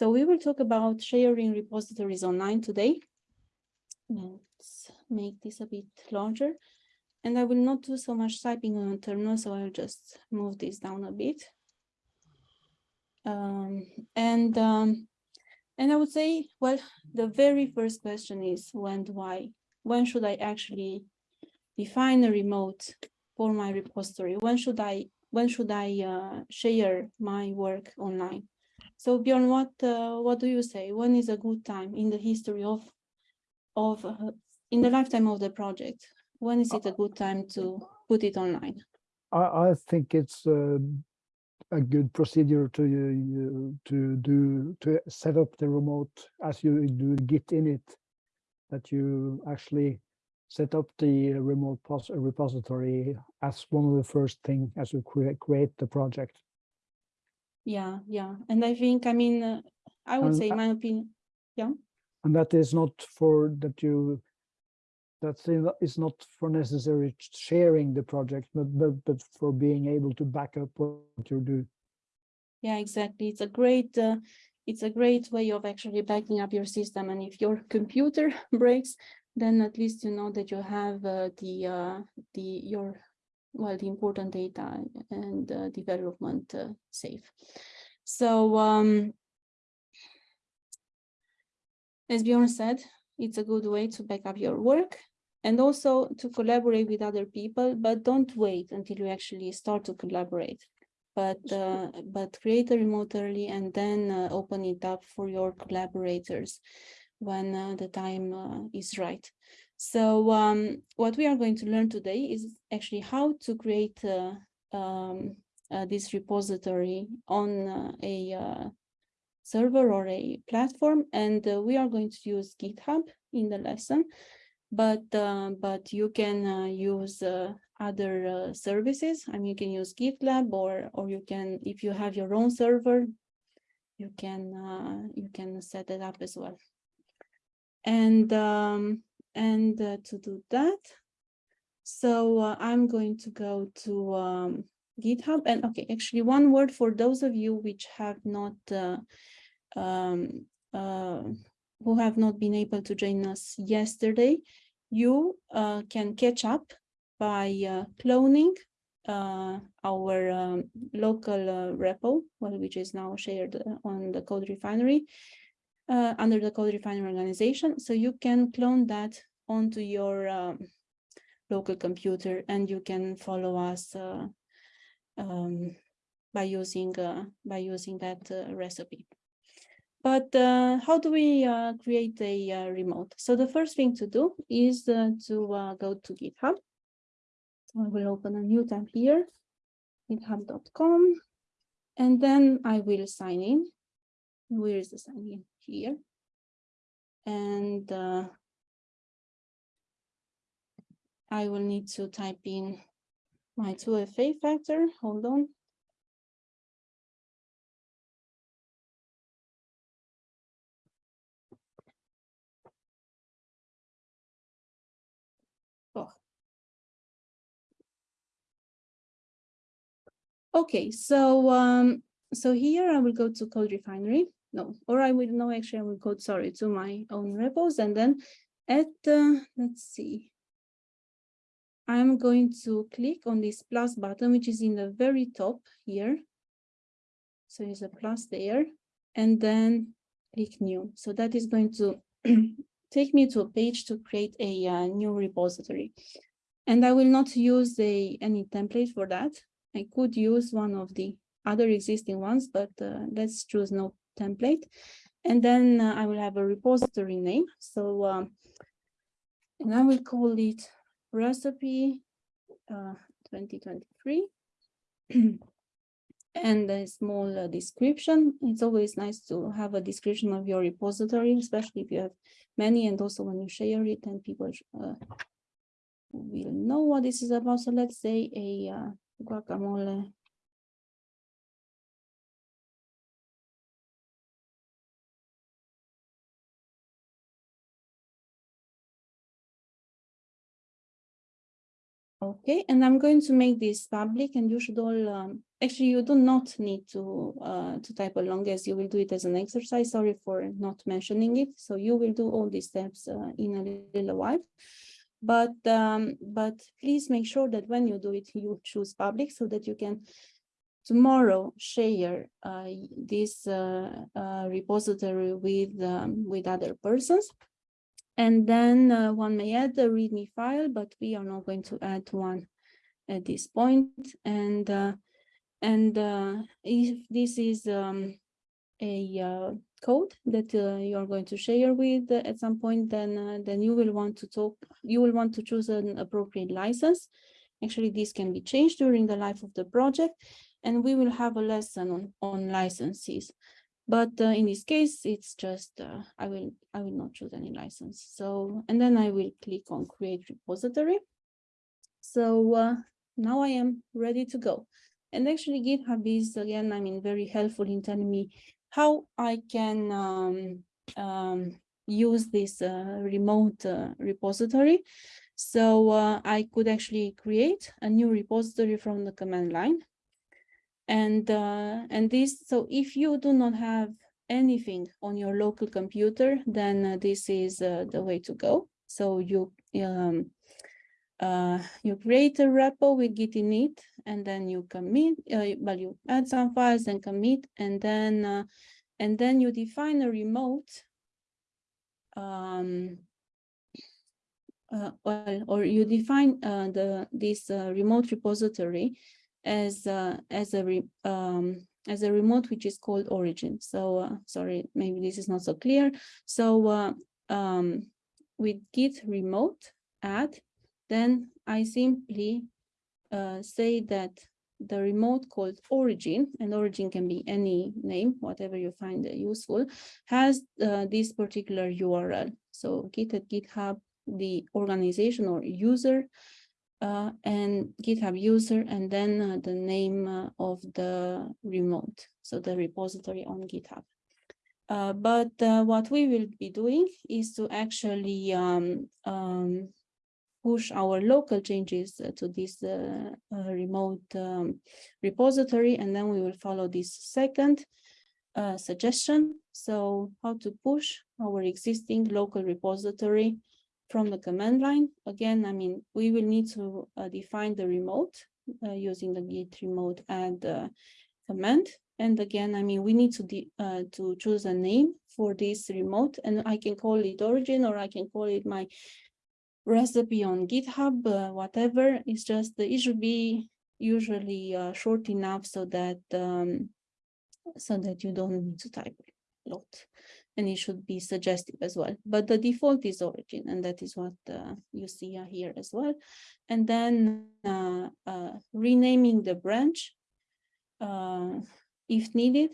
So we will talk about sharing repositories online today. Let's make this a bit larger. And I will not do so much typing on terminal, so I'll just move this down a bit. Um, and um, and I would say, well, the very first question is when do I, when should I actually define a remote for my repository? When should I, when should I uh, share my work online? So Bjorn, what uh, what do you say? When is a good time in the history of of uh, in the lifetime of the project? When is it a good time to put it online? I, I think it's uh, a good procedure to uh, to do to set up the remote as you do git init that you actually set up the remote repository as one of the first thing as you create the project yeah yeah and i think i mean uh, i would and, say my opinion yeah and that is not for that you that is it's not for necessary sharing the project, but, but, but for being able to back up what you do. Yeah, exactly. It's a great, uh, it's a great way of actually backing up your system. And if your computer breaks, then at least you know that you have uh, the, uh, the, your, well, the important data and uh, development uh, safe. So, um, as Bjorn said, it's a good way to back up your work and also to collaborate with other people, but don't wait until you actually start to collaborate. But uh, but create a remote early and then uh, open it up for your collaborators when uh, the time uh, is right. So um, what we are going to learn today is actually how to create uh, um, uh, this repository on a server or a platform. And we are going to use GitHub in the lesson but uh, but you can uh, use uh, other uh, services. I mean, you can use GitLab or or you can, if you have your own server, you can uh, you can set it up as well. And um, and uh, to do that, so I'm going to go to um, GitHub and okay, actually one word for those of you which have not um, who have not been able to join us yesterday, you uh, can catch up by uh, cloning uh, our um, local uh, repo, well, which is now shared uh, on the Code Refinery uh, under the Code Refinery organization. So you can clone that onto your um, local computer and you can follow us um, by using by using that recipe. But uh, how do we uh, create a uh, remote? So the first thing to do is uh, to uh, go to GitHub. I will open a new tab here, github.com, and then I will sign in. Where is the sign in? Here. And uh, I will need to type in my 2FA factor. Hold on. Okay, so um, so here I will go to Code Refinery. No, or I will no, actually I will go, sorry, to my own repos and then at, uh, let's see, I'm going to click on this plus button, which is in the very top here. So there's a plus there, and then click new. So that is going to take me to a page to create a uh, new repository. And I will not use a, any template for that. I could use one of the other existing ones, but uh, let's choose no template. And then uh, I will have a repository name. So, um, and I will call it recipe uh, 2023. and a small uh, description. It's always nice to have a description of your repository, especially if you have many and also when you share it and people uh, will know what this is about. So let's say a uh, guacamole Okay, and I'm going to make this public and you should all, um, actually, you do not need to, uh, to type along as you will do it as an exercise. Sorry for not mentioning it. So you will do all these steps uh, in a little while. But, um, but please make sure that when you do it, you choose public so that you can tomorrow share uh, this uh, uh, repository with, um, with other persons. And then uh, one may add a README file, but we are not going to add one at this point. And uh, and uh, if this is um, a uh, code that uh, you are going to share with at some point, then uh, then you will want to talk. You will want to choose an appropriate license. Actually, this can be changed during the life of the project, and we will have a lesson on on licenses. But uh, in this case, it's just, uh, I will, I will not choose any license. So, and then I will click on create repository. So uh, now I am ready to go. And actually GitHub is again, I mean, very helpful in telling me how I can um, um, use this uh, remote uh, repository. So uh, I could actually create a new repository from the command line and uh, and this so if you do not have anything on your local computer then uh, this is uh, the way to go. So you um, uh, you create a repo with git init and then you commit uh, well you add some files and commit and then uh, and then you define a remote um, well, or you define the this remote repository as uh, as a re, um, as a remote which is called origin. So uh, sorry, maybe this is not so clear. So uh, um, with git remote add, then I simply uh, say that the remote called origin, and origin can be any name, whatever you find useful, has uh, this particular URL. So git at GitHub, the organization or user uh, and GitHub user, and then uh, the name uh, of the remote, so the repository on GitHub. Uh, but uh, what we will be doing is to actually um, um, push our local changes to this uh, remote um, repository, and then we will follow this second suggestion. So how to push our existing local repository from the command line. Again, I mean, we will need to uh, define the remote uh, using the git remote add uh, command. And again, I mean, we need to uh, to choose a name for this remote, and I can call it origin or I can call it my recipe on GitHub, uh, whatever. It's just it should be usually uh, short enough so that um, so that you don't need to type a lot and it should be suggestive as well. But the default is origin, and that is what uh, you see here as well. And then uh, uh, renaming the branch uh, if needed,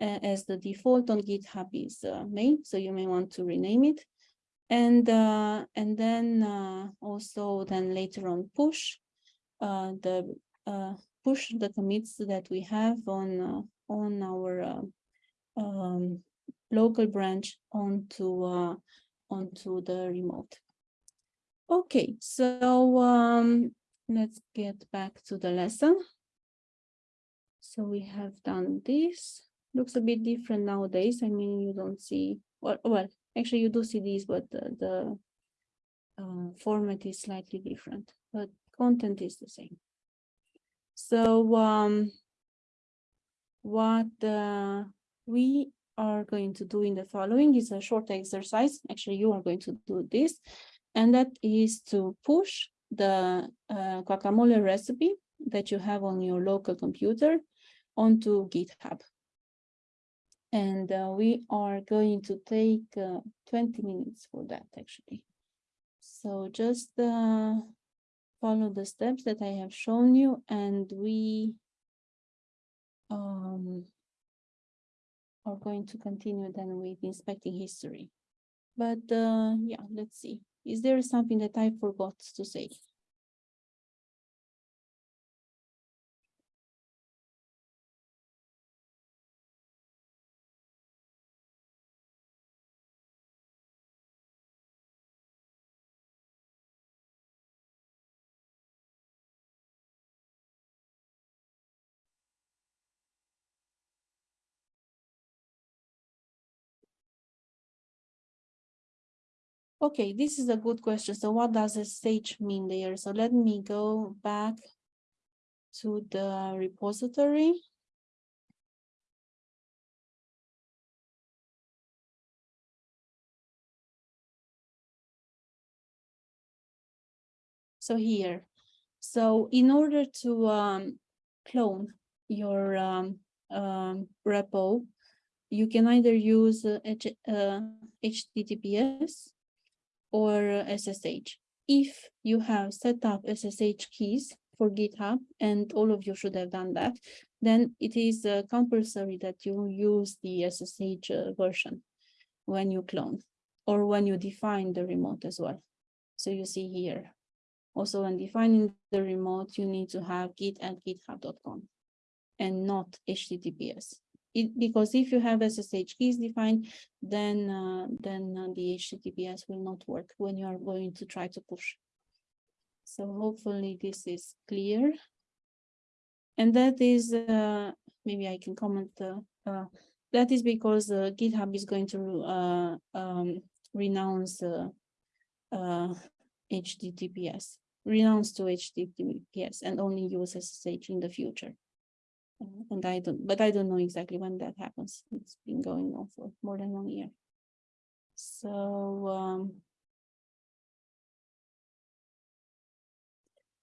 as the default on GitHub is uh, main, so you may want to rename it. And uh, and then also then later on push the push the commits that we have on on our um, local branch onto uh, onto the remote. Okay, so um, let's get back to the lesson. So we have done this. Looks a bit different nowadays. I mean, you don't see well. Well, actually, you do see these, but the, the uh, format is slightly different, but content is the same. So um, what uh, we are going to do in the following is a short exercise. Actually, you are going to do this, and that is to push the uh, guacamole recipe that you have on your local computer onto GitHub. And uh, we are going to take uh, 20 minutes for that, actually. So just uh, follow the steps that I have shown you, and we um, are going to continue then with inspecting history. But uh, yeah, let's see. Is there something that I forgot to say? Okay, this is a good question. So what does a stage mean there? So let me go back to the repository. So here, so in order to um, clone your um, um, repo, you can either use uh, H- uh, HTTPS or SSH. If you have set up SSH keys for GitHub, and all of you should have done that, then it is uh, compulsory that you use the SSH uh, version when you clone or when you define the remote as well. So you see here. Also, when defining the remote, you need to have git at github.com and not HTTPS. It, because if you have SSH keys defined, then uh, then uh, the HTTPS will not work when you are going to try to push. So hopefully this is clear. And that is, uh, maybe I can comment, uh, uh, that is because uh, GitHub is going to um, renounce HTTPS, renounce to HTTPS and only use SSH in the future. And I don't, but I don't know exactly when that happens. It's been going on for more than one year. So, um,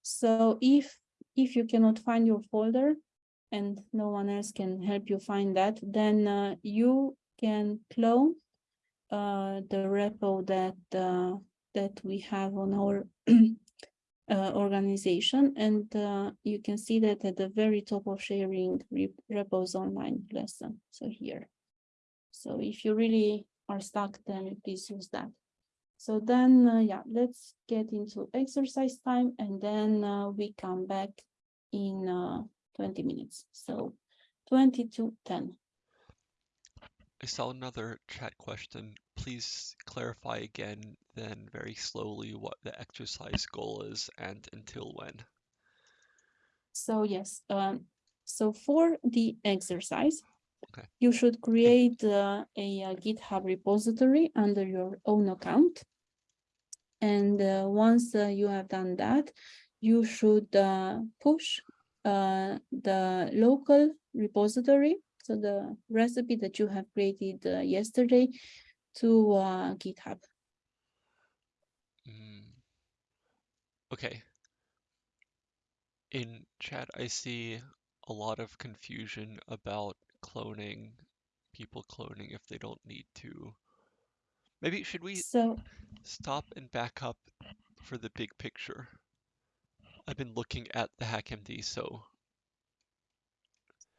so if, if you cannot find your folder and no one else can help you find that, then uh, you can clone uh, the repo that, uh, that we have on our uh, organization. And uh, you can see that at the very top of sharing repos online lesson. So here. So if you really are stuck, then please use that. So then, uh, yeah, let's get into exercise time and then uh, we come back in uh, 20 minutes. So 20 to 10. I saw another chat question. Please clarify again, then very slowly, what the exercise goal is and until when. So yes, um, so for the exercise, Okay. you should create uh, a, uh GitHub repository under your own account. And uh, once uh, you have done that, you should uh, push uh, the local repository, so the recipe that you have created uh, yesterday to uh, GitHub. Mm. Okay. In chat, I see a lot of confusion about cloning, people cloning if they don't need to. Maybe should we So stop and back up for the big picture? I've been looking at the HackMD, so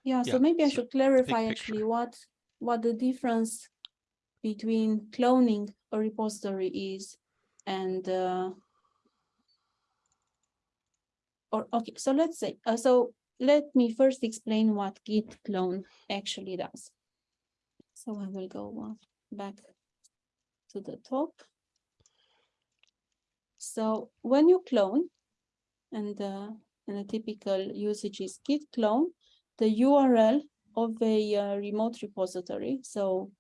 Yeah, Yeah, so maybe I should clarify actually what, what the difference between cloning a repository is and, uh, or, okay, so let's say, uh, so let me first explain what git clone actually does. So I will go back to the top. So when you clone, and, uh, and a typical usage is git clone, the URL of a uh, remote repository. So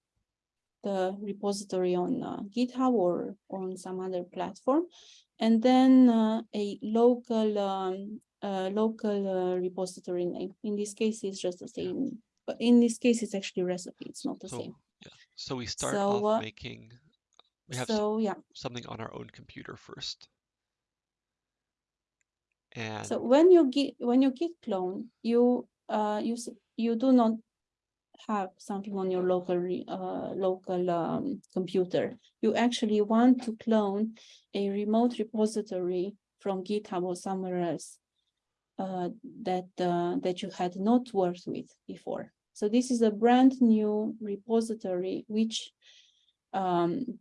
the repository on uh, GitHub or on some other platform, and then uh, a local um, uh, local uh, repository name. In this case, it's just the same. But in this case, it's actually recipe. It's not the so same. yeah. So we start So, off uh, making we have So yeah. something on our own computer first. And So when you git when you git clone, you uh you you do not have something on your local uh local um computer. You actually want to clone a remote repository from GitHub or somewhere else uh that uh that you had not worked with before. So this is a brand new repository which um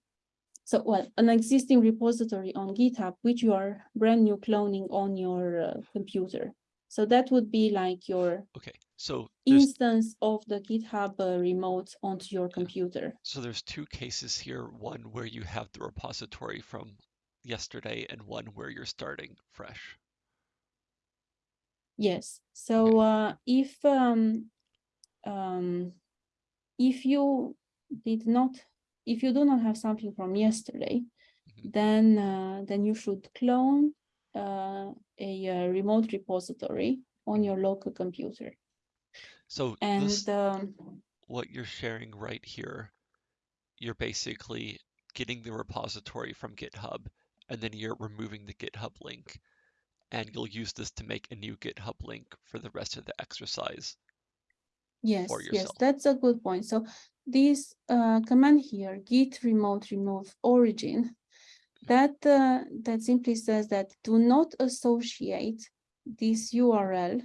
so well an existing repository on GitHub which you are brand new cloning on your uh, computer. So that would be like your okay, so instance of the GitHub uh, remote onto your computer. so there's two cases here, one where you have the repository from yesterday and one where you're starting fresh. Yes, so uh, if um, um, if you did not, if you do not have something from yesterday, Mhm. then uh, then you should clone uh, a, uh remote repository on Mhm. your local computer. So And this, um, what you're sharing right here, you're basically getting the repository from GitHub, and then you're removing the GitHub link, and you'll use this to make a new GitHub link for the rest of the exercise. yes, yes, that's a good point. So this uh, command here, git remote remove origin, that uh, that simply says that do not associate this URL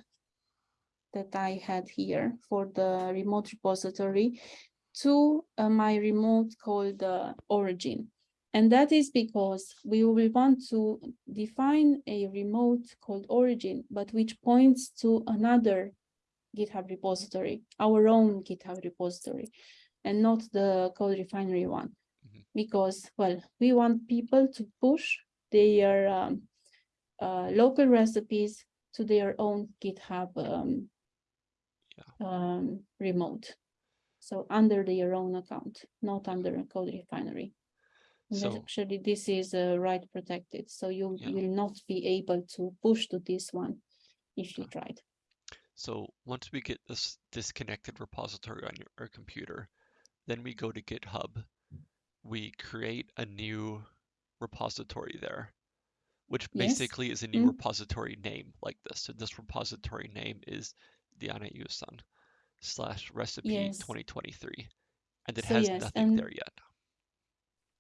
that I had here for the remote repository to uh, my remote called uh, origin. And that is because we will want to define a remote called origin, but which points to another GitHub repository, our own GitHub repository, and not the code refinery one. Mhm. Because, well, we want people to push their um, uh, local recipes to their own GitHub um, um, remote. So under their own account, not under a code refinery. So- actually, this is uh, write protected, so you Yeah. will not be able to push to this one if you tried. So once we get this disconnected repository on your, our computer, then we go to GitHub. We create a new repository there, which Yes. basically is a new Mm. repository name like this. So this repository name is Diana Iusan slash recipe Yes. 2023. And it So has yes, nothing there yet.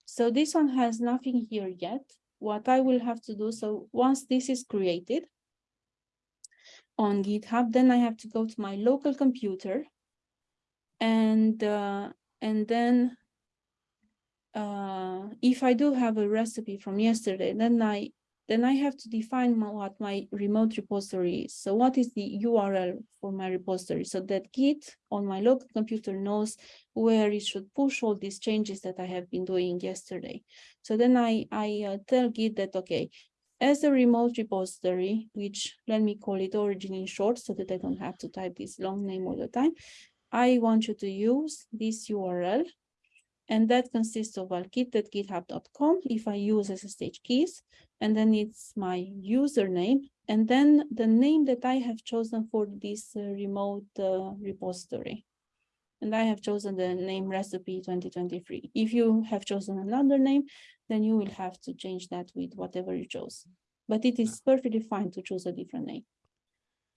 So this one has nothing here yet. What I will have to do, so once this is created on GitHub, then I have to go to my local computer and uh, and then uh, if I do have a recipe from yesterday, then I then I have to define my, what my remote repository is. So what is the URL for my repository so that Git on my local computer knows where it should push all these changes that I have been doing yesterday. So then I, I uh, tell Git that, okay, as a remote repository, which let me call it origin in short so that I don't have to type this long name all the time. I want you to use this URL and that consists of well, git.github.com if I use SSH keys, and then it's my username, and then the name that I have chosen for this uh, remote uh, repository. And I have chosen the name recipe 2023. If you have chosen another name, then you will have to change that with whatever you chose. But it is perfectly fine to choose a different name.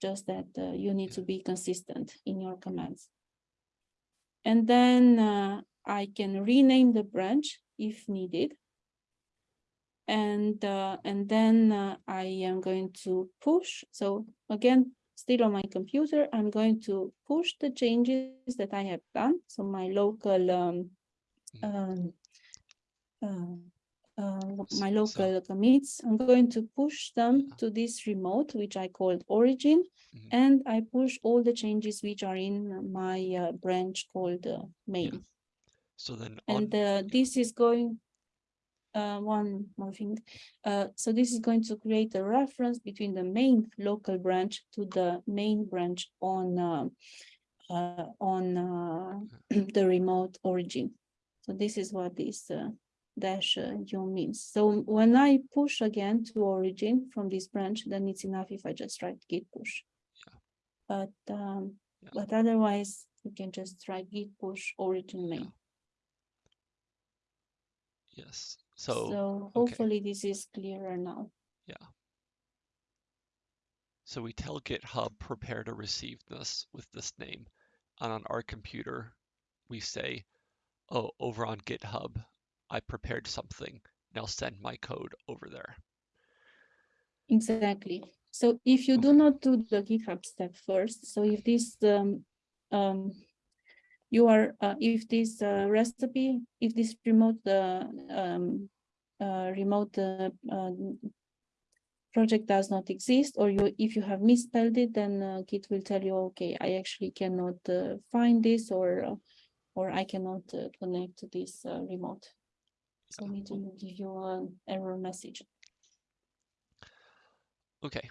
Just that uh, you need to be consistent in your commands. And then uh, I can rename the branch if needed. And uh, and then uh, I am going to push. So again, still on my computer, I'm going to push the changes that I have done. So my local um, um, uh, uh, my so- local commits, I'm going to push them to this remote, which I called origin. Mhm. And I push all the changes which are in my uh, branch called uh, main. So then And uh, this is going, uh, one more thing. Uh, so this is going to create a reference between the main local branch to the main branch on uh, uh, on uh, the remote origin. So this is what this uh, dash uh, u means. So when I push again to origin from this branch, then it's enough if I just write git push. But um, Yeah. but otherwise you can just write git push origin main. Yes. So, So hopefully this is clearer now. Yeah. So we tell GitHub prepare to receive this with this name. And on our computer, we say, oh, over on GitHub, I prepared something. Now send my code over there. Exactly. So if you do not do the GitHub step first, so if this um um you are uh, if this uh, recipe, if this remote uh, um uh, remote uh, uh, project does not exist, or you if you have misspelled it, then uh, Git will tell you, okay, I actually cannot uh, find this, or uh, or I cannot uh, connect to this uh, remote. So it will give you an error message. Okay.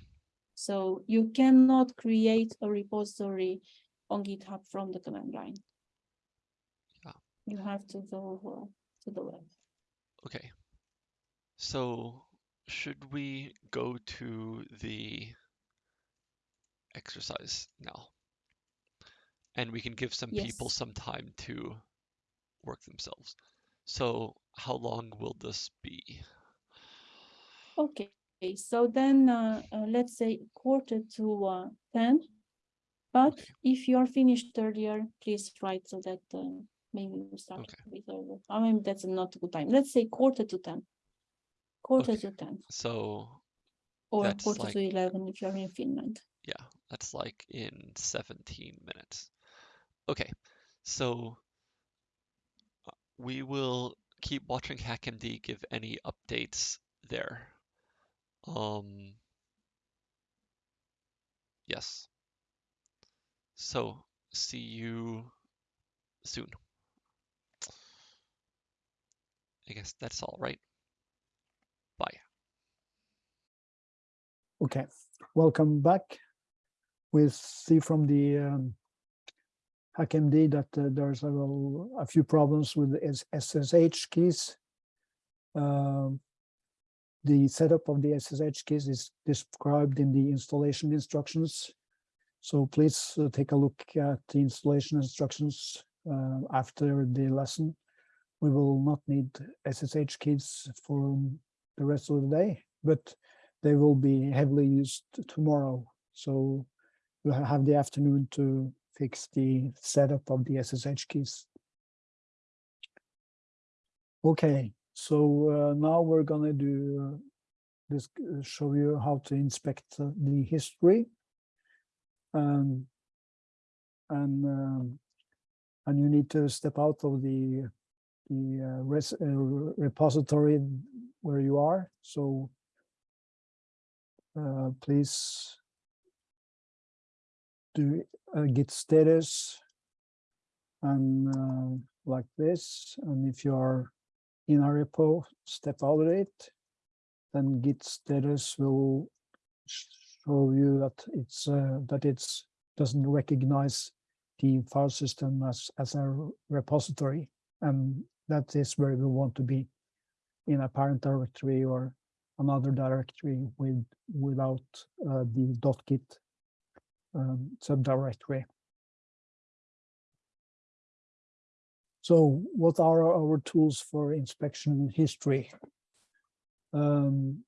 So you cannot create a repository on GitHub from the command line. You have to go uh, to the web. Okay. So should we go to the exercise now? And we can give some people some time to work themselves. So how long will this be? Okay, so then uh, uh, let's say quarter to uh, 10. But Okay. if you are finished earlier, please write so that uh, maybe we start Okay. with earlier. I mean, that's not a good time. Let's say quarter to 10. Quarter Okay. to 10 So or quarter like- to 11 if you're in Finland. yeah, that's like in 17 minutes. Okay, so uh, we will keep watching HackMD give any updates there. Um, yes. So see you soon. I guess that's all right. Bye. Okay, welcome back. We see from the um, HackMD that uh, there's a, a few problems with SSH keys. Um, the setup of the SSH keys is described in the installation instructions. So please uh, take a look at the installation instructions uh, after the lesson. We will not need SSH keys for the rest of the day, but they will be heavily used tomorrow. So ha- have the afternoon to fix the setup of the SSH keys. Okay, so uh, now we're gonna do uh, this, uh, show you how to inspect the history. Um, and um, and you need to step out of the the uh, res, uh, repository where you are. So uh, please do a git status and uh, like this. And if you are in a repo, step out of it. Then git status will show you that it's uh, that it's doesn't recognize the file system as as a repository, and that is where we want to be in a parent directory or another directory with without uh, the .git um, subdirectory. So what are our tools for inspection history? Um,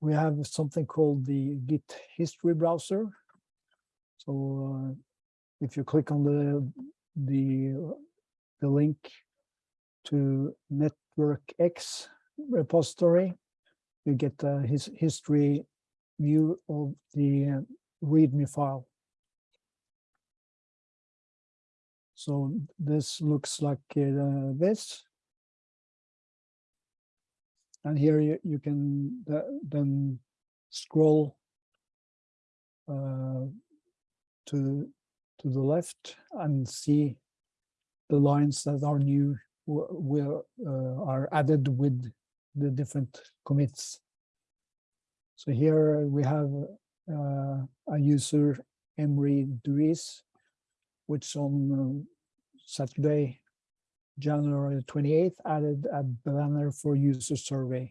we have something called the Git history browser. So uh, if you click on the the the link to Network X repository, you get the his history view of the uh, README file. So this looks like uh, this. And here you, you can th- then scroll uh, to to the left and see the lines that are new will uh, are added with the different commits. So here we have uh, a user Emery Duis, which on um, Saturday, January 28th, added a banner for user survey.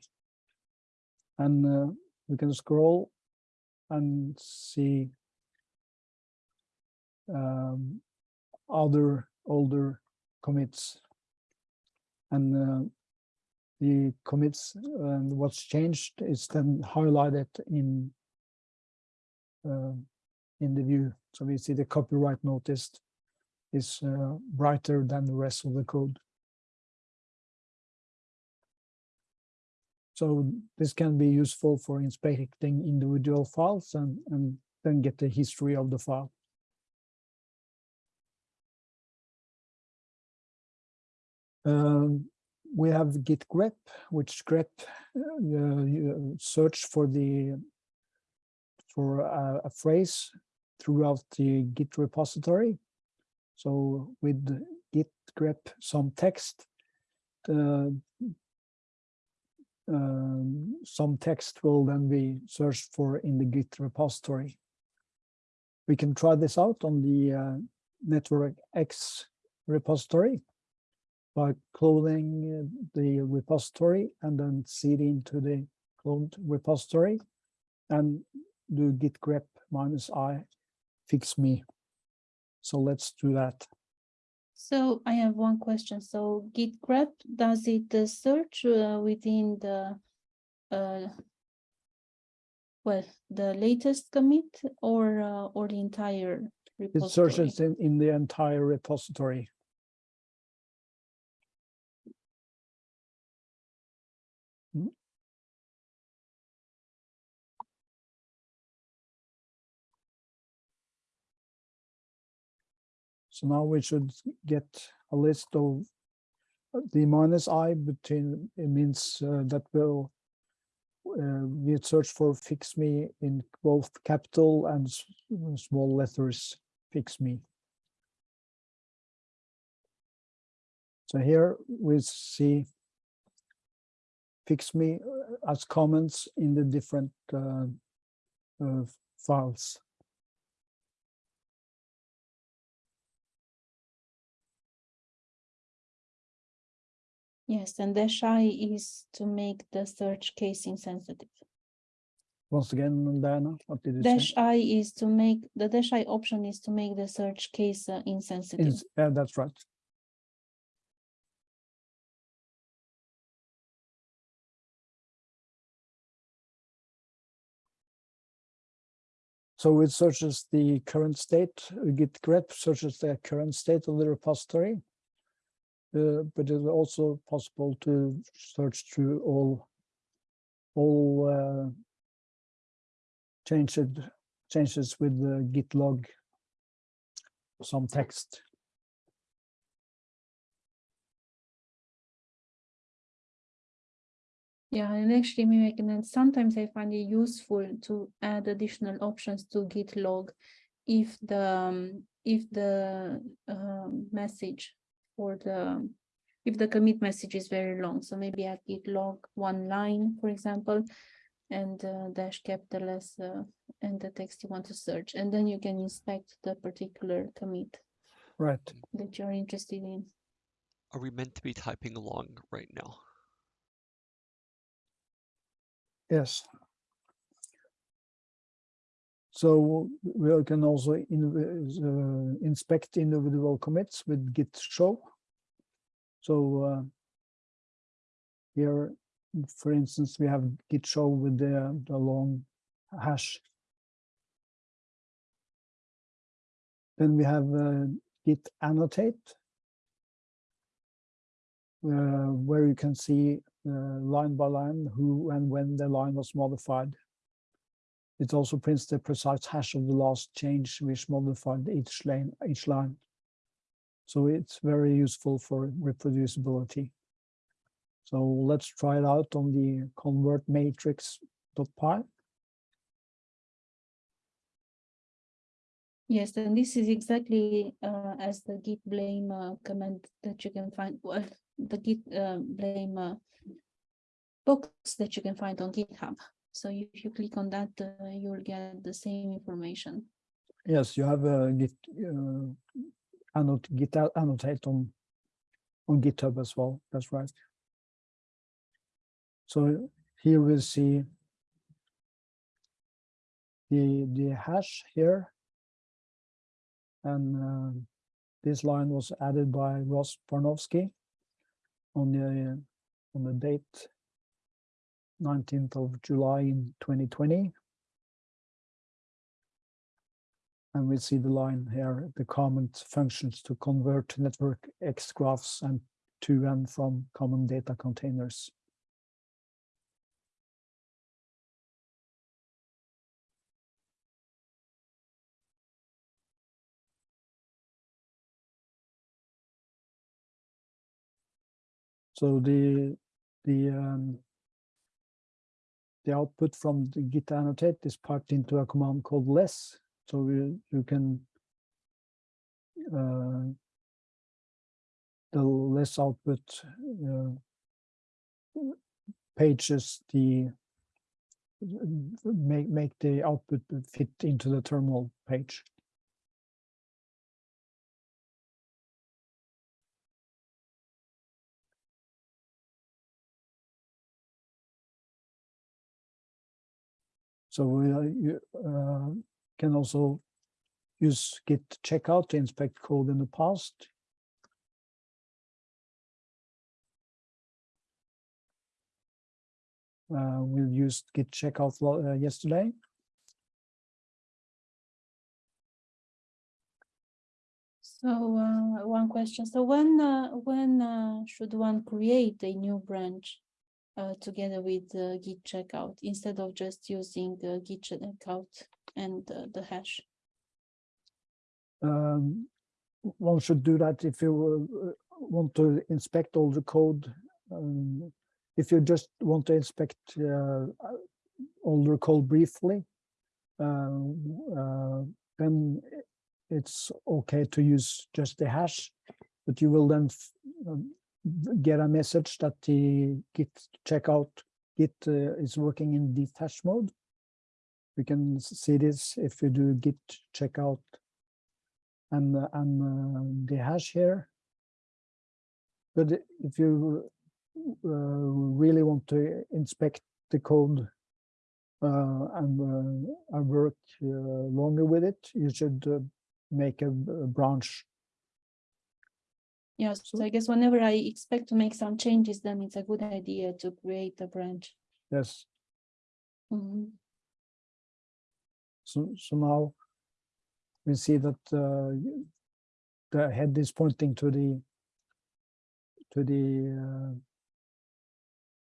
And uh, we can scroll and see um, other older commits. And uh, the commits and what's changed is then highlighted in uh, in the view. So we see the copyright notice is uh, brighter than the rest of the code. So this can be useful for inspecting individual files and, and then get the history of the file. Um, we have git grep, which grep uh, search for the for a, a phrase throughout the Git repository. So with git grep some text, uh, um, some text will then be searched for in the Git repository. We can try this out on the uh, Network X repository. By cloning uh, the repository and then cd into the cloned repository and do git grep minus i fix me. So let's do that. So I have one question. So git grep, does it uh, search uh, within the uh, well, the latest commit or uh, or the entire repository? It searches in, in the entire repository. So now we should get a list of uh, the minus i between, it means uh, that will uh, we search for fix me in both capital and small letters, fix me. So here we see fix me uh, as comments in the different uh, uh, files. Yes, and dash i is to make the search case insensitive. Once again, Diana, what did you say? Dash i is to make, the dash i option is to make the search case uh, insensitive. Ins- Yeah, that's right. So it searches the current state, uh, git grep searches the current state of the repository. Uh, but it's also possible to search through all all uh, changed changes with the git log some text. Yeah, and actually can add, sometimes I find it useful to add additional options to git log if the, um, if the um, message or the, if the commit message is very long, so maybe add git log one line, for example, and uh, dash capital S uh, and the text you want to search, and then you can inspect the particular commit Right. that you're interested in. Are we meant to be typing along right now? Yes. So we can also in, uh, inspect individual commits with git show. So uh, here, for instance, we have git show with the, the long hash. Then we have uh, git annotate, uh, where you can see uh, line by line who and when the line was modified. It also prints the precise hash of the last change which modified each line, each line. So it's very useful for reproducibility. So let's try it out on the convert matrix.py. Yes, and this is exactly uh, as the git blame uh, command that you can find, well, the git uh, blame uh, box that you can find on GitHub. So if you click on that, uh, you'll get the same information. Yes, you have a git uh, annot git a- annotate on on GitHub as well. That's right. So here we see the the hash here, and uh, this line was added by Ross Barnowski on the on the date 19th of July in 2020. And we see the line here, the comment functions to convert network X graphs and to and from common data containers. So the the um, the output from the git annotate is piped into a command called less. So you, you can uh, the less output uh, pages the make make the output fit into the terminal page. So uh, you uh, can also use git checkout to inspect code in the past. Uh, we used git checkout uh, yesterday. So uh, one question, so when, uh, when uh, should one create a new branch uh, together with uh, git checkout instead of just using uh, git checkout and the hash? Um, one should do that if you uh, want to inspect all the code. Um, if you just want to inspect uh, all the code briefly, uh, then it's okay to use just the hash, but you will then um, get a message that the git checkout git uh, is working in detached mode. We can see this if you do git checkout and and uh, the hash here. But if you uh, really want to inspect the code uh, and uh, and work uh, longer with it, you should uh, make a, a branch. Yes, so I guess whenever I expect to make some changes, then it's a good idea to create a branch. Yes. Mhm. So so now we see that uh, the head is pointing to the to the uh,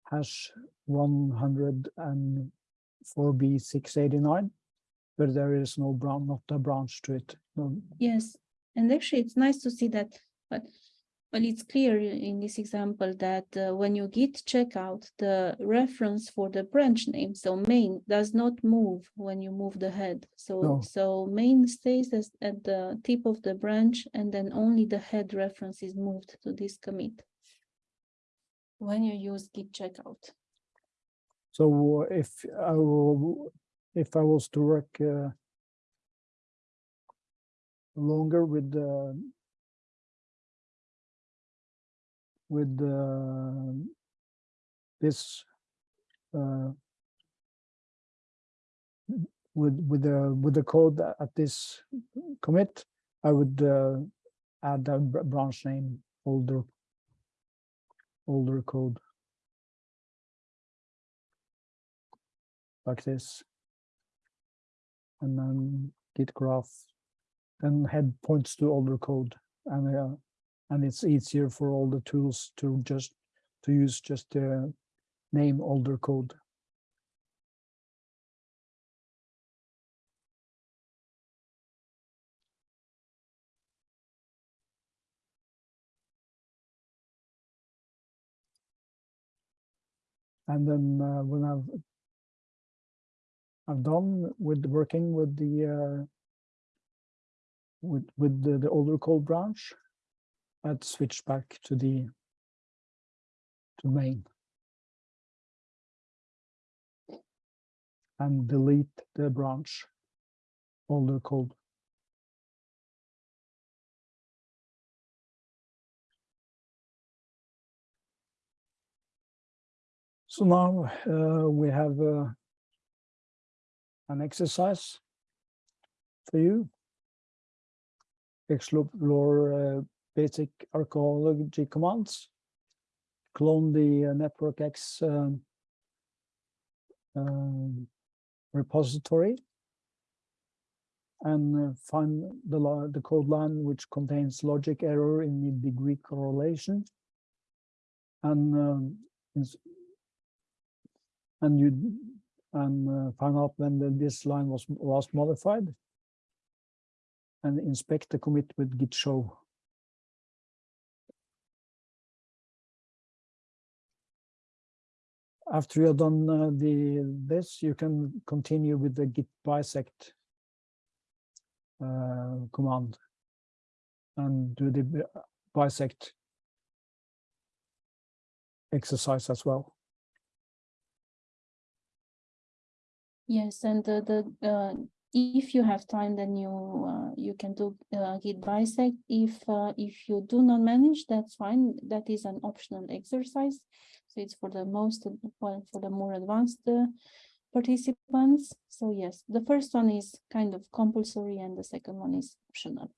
hash 104b689, but there is no brown, not a branch to it. No, Yes, and actually it's nice to see that, but well, it's clear in this example that uh, when you git checkout, the reference for the branch name, so main does not move when you move the head. So No. so main stays as at the tip of the branch and then only the head reference is moved to this commit. When you use git checkout. So if I will, if I was to work uh, longer with the with the this uh, with with the with the code at this commit, I would uh, add a branch name older older code. like this. And then git graph, then head points to older code and uh, and it's easier for all the tools to just to use just the name older code. And then uh, when I've I've done with working with the uh, with with the, the older code branch, I'd switch back to the to main and delete the branch older code. So now uh, we have uh, an exercise for you. Explore uh, basic archaeology commands. Clone the uh, NetworkX um, um, repository and uh, find the, the code line which contains logic error in the degree correlation. And um, and you and uh, find out when the, this line was last modified and inspect the commit with git show. After you're done uh, the this, you can continue with the git bisect uh, command and do the bisect exercise as well. Yes, and the, the, uh, if you have time, then you, uh, you can do, uh, git bisect. If, uh, if you do not manage, that's fine. That is an optional exercise. So it's for the most, well, for the more advanced, uh, participants. So yes, the first one is kind of compulsory and the second one is optional.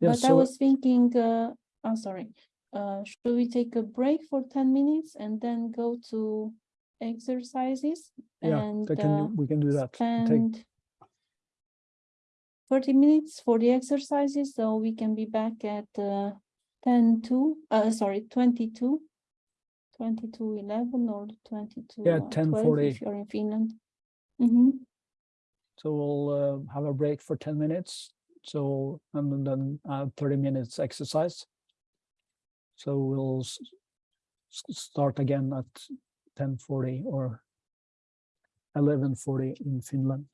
Yeah, But I was thinking, uh, I'm sorry, uh, should we take a break for ten minutes and then go to exercises? Yeah, and, can, uh, we can do that. Take- thirty minutes for the exercises, so we can be back at uh, ten to, uh, sorry, twenty-two. Twenty-two eleven or twenty-two. Yeah, uh, 12 10:40. If you're in Finland. Mhm. So we'll uh, have a break for ten minutes. So, and then uh, thirty minutes exercise. So we'll start again at ten forty or eleven forty in Finland.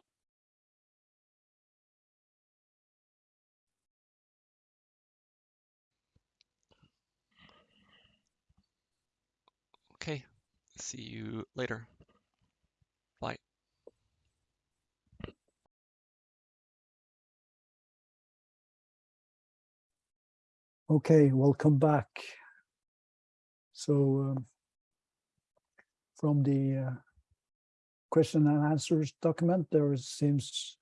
Okay, see you later. Bye. Okay, welcome back. So um, from the uh, question and answers document, there seems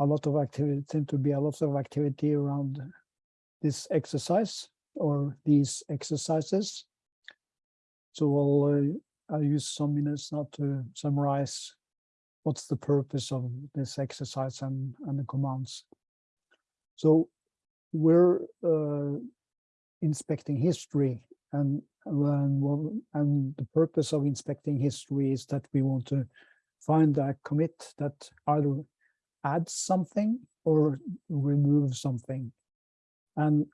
a lot of activity, seem to be a lot of activity around this exercise or these exercises. So I'll, uh, I'll use some minutes now to summarize what's the purpose of this exercise and, and the commands. So we're uh, inspecting history and and, and the purpose of inspecting history is that we want to find a commit that either adds something or remove something. And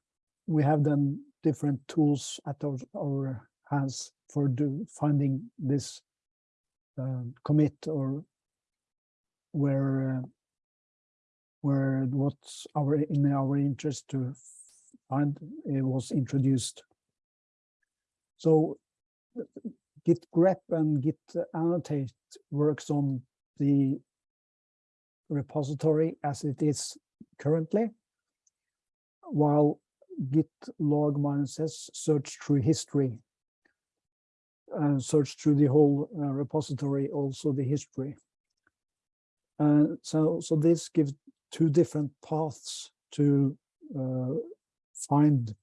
we have then different tools at our, our hands for do, finding this uh, commit or where uh, where what's our in our interest to find it was introduced. So git grep and git annotate works on the repository as it is currently, while git log minus s search through history, uh, search through the whole uh, repository, also the history. Uh, so, so this gives two different paths to uh, find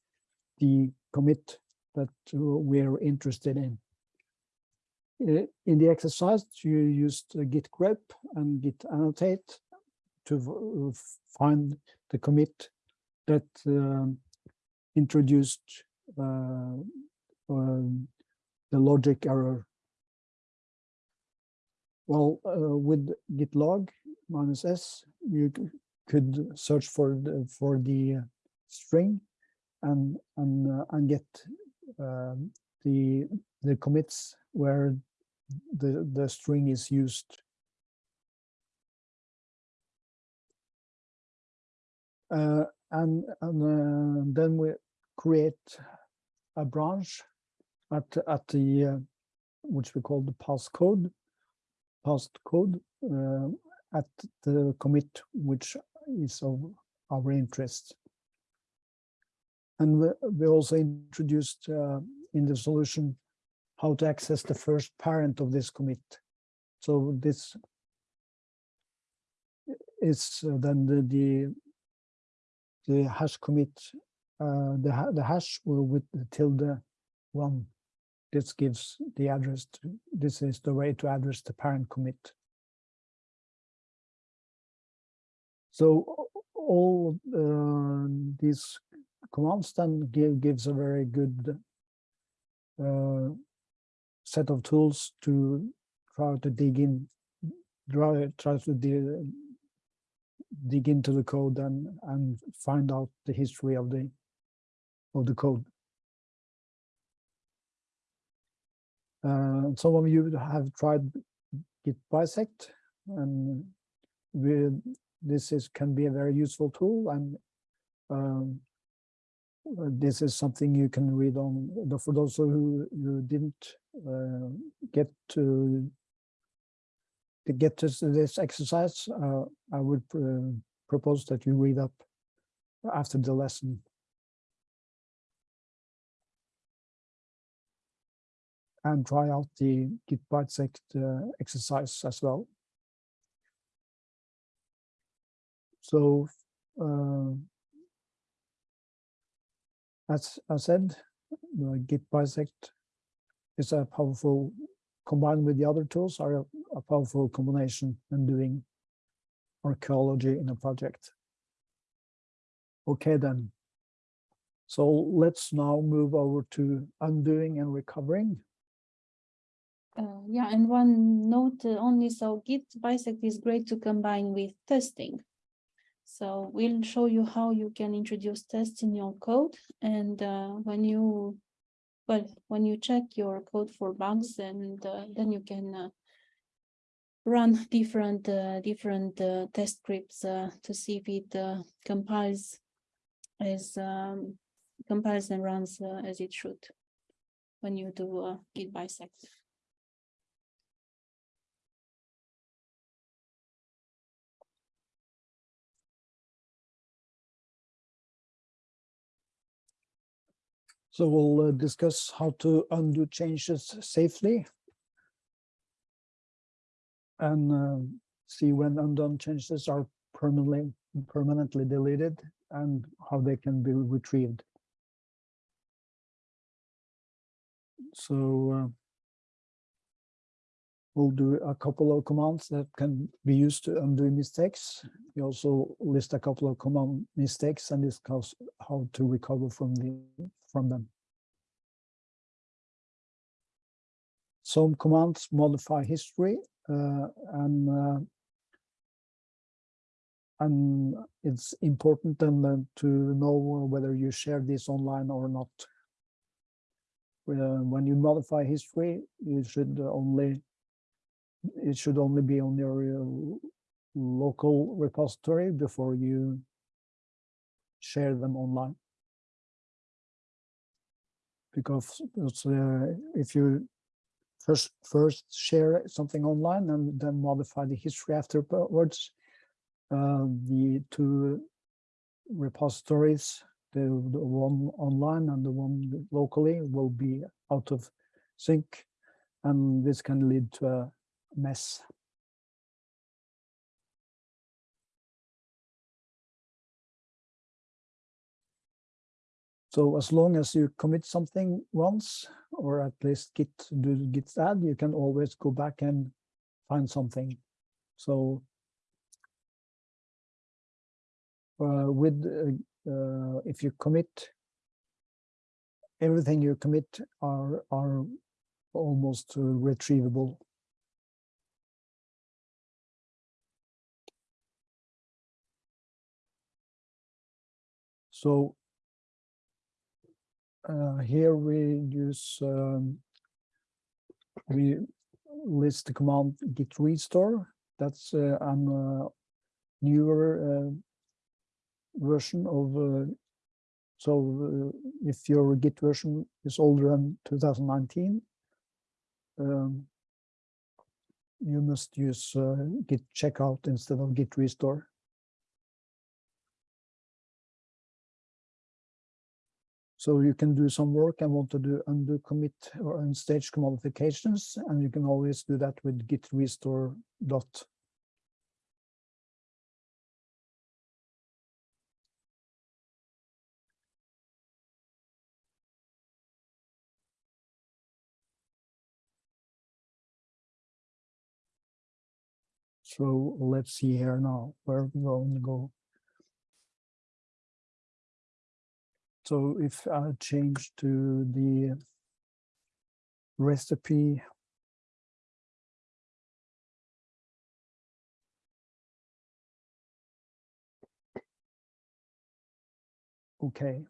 the commit that uh, we're interested in. Uh, In the exercise, you used git grep and git annotate to find the commit that um, introduced um, the logic error. Well, uh, with git log minus s, you could search for the for the uh, string and and uh, and get um, the the commits where the the string is used. Uh, and and uh, then we create a branch at at the uh, which we call the pass code past code uh, at the commit which is of our interest. And we, we also introduced uh, in the solution how to access the first parent of this commit. So this is uh, then the, the the hash commit, uh, the the hash with the tilde one. This gives the address. To, this is the way to address the parent commit. So all uh, these commands then give gives a very good uh, set of tools to try to dig in, try, try to dig, dig into the code and and find out the history of the of the code. Some of you have tried Git bisect, and we, this is can be a very useful tool, and um, uh, this is something you can read on. For those who who didn't uh, get to to get to this exercise, uh, I would uh, propose that you read up after the lesson. And try out the git bisect uh, exercise as well. So uh, as I said, the git bisect is a powerful combined with the other tools are a, a powerful combination when doing archaeology in a project. Okay then. So let's now move over to undoing and recovering. Uh, yeah, and one note uh, only, so Git bisect is great to combine with testing. So we'll show you how you can introduce tests in your code and uh, when you, well, when you check your code for bugs and uh, then you can uh, run different uh, different test scripts to see if it compiles as um, compiles and runs as it should when you do uh, git bisect. So we'll uh, discuss how to undo changes safely. And uh, see when undone changes are permanently permanently deleted and how they can be retrieved. So uh, we'll do a couple of commands that can be used to undo mistakes. We also list a couple of command mistakes and discuss how to recover from the from them. Some commands modify history uh, and uh, and it's important then uh, to know whether you share this online or not. Uh, when you modify history, you should only it should only be on your uh, local repository before you share them online. Because uh, if you first first share something online and then modify the history afterwards, uh, the two repositories, the, the one online and the one locally will be out of sync and this can lead to a mess. So as long as you commit something once, or at least git do git add, you can always go back and find something. So uh, with uh, uh, if you commit everything you commit are are almost retrievable so uh, here we use um, we list the command git restore. That's uh, an uh, newer version of uh, so uh, if your git version is older than 2019 um, you must use uh, git checkout instead of git restore so you can do some work and want to do undo commit or unstage modifications and you can always do that with git restore dot So let's see here now where we're going to go. So if I change to the recipe okay.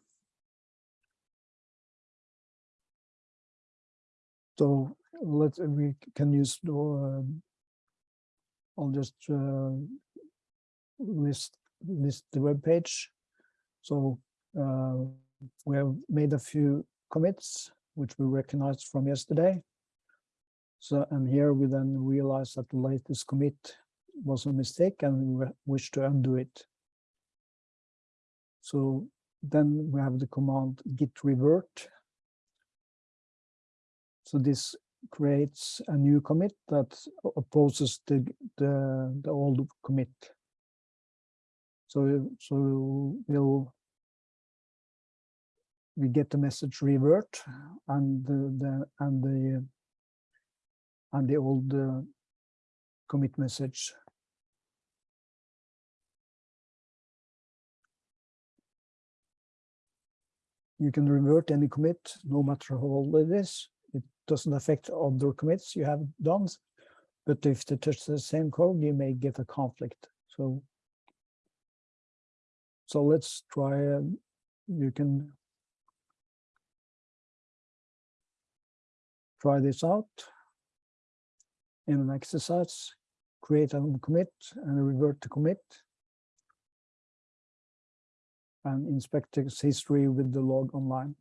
So let's we can use um, I'll just uh, list list the web page. So uh, we have made a few commits, which we recognized from yesterday. So, and here we then realize that the latest commit was a mistake and we wish to undo it. So then we have the command git revert. So this creates a new commit that opposes the the the old commit. So so we'll we get the message revert and the, the and the and the old uh, commit message. You can revert any commit, no matter how old it is. It doesn't affect other commits you have done. But if they touch the same code, you may get a conflict. So, so let's try. um, You can try this out in an exercise. Create a commit and revert to commit. And inspect its history with the log oneline.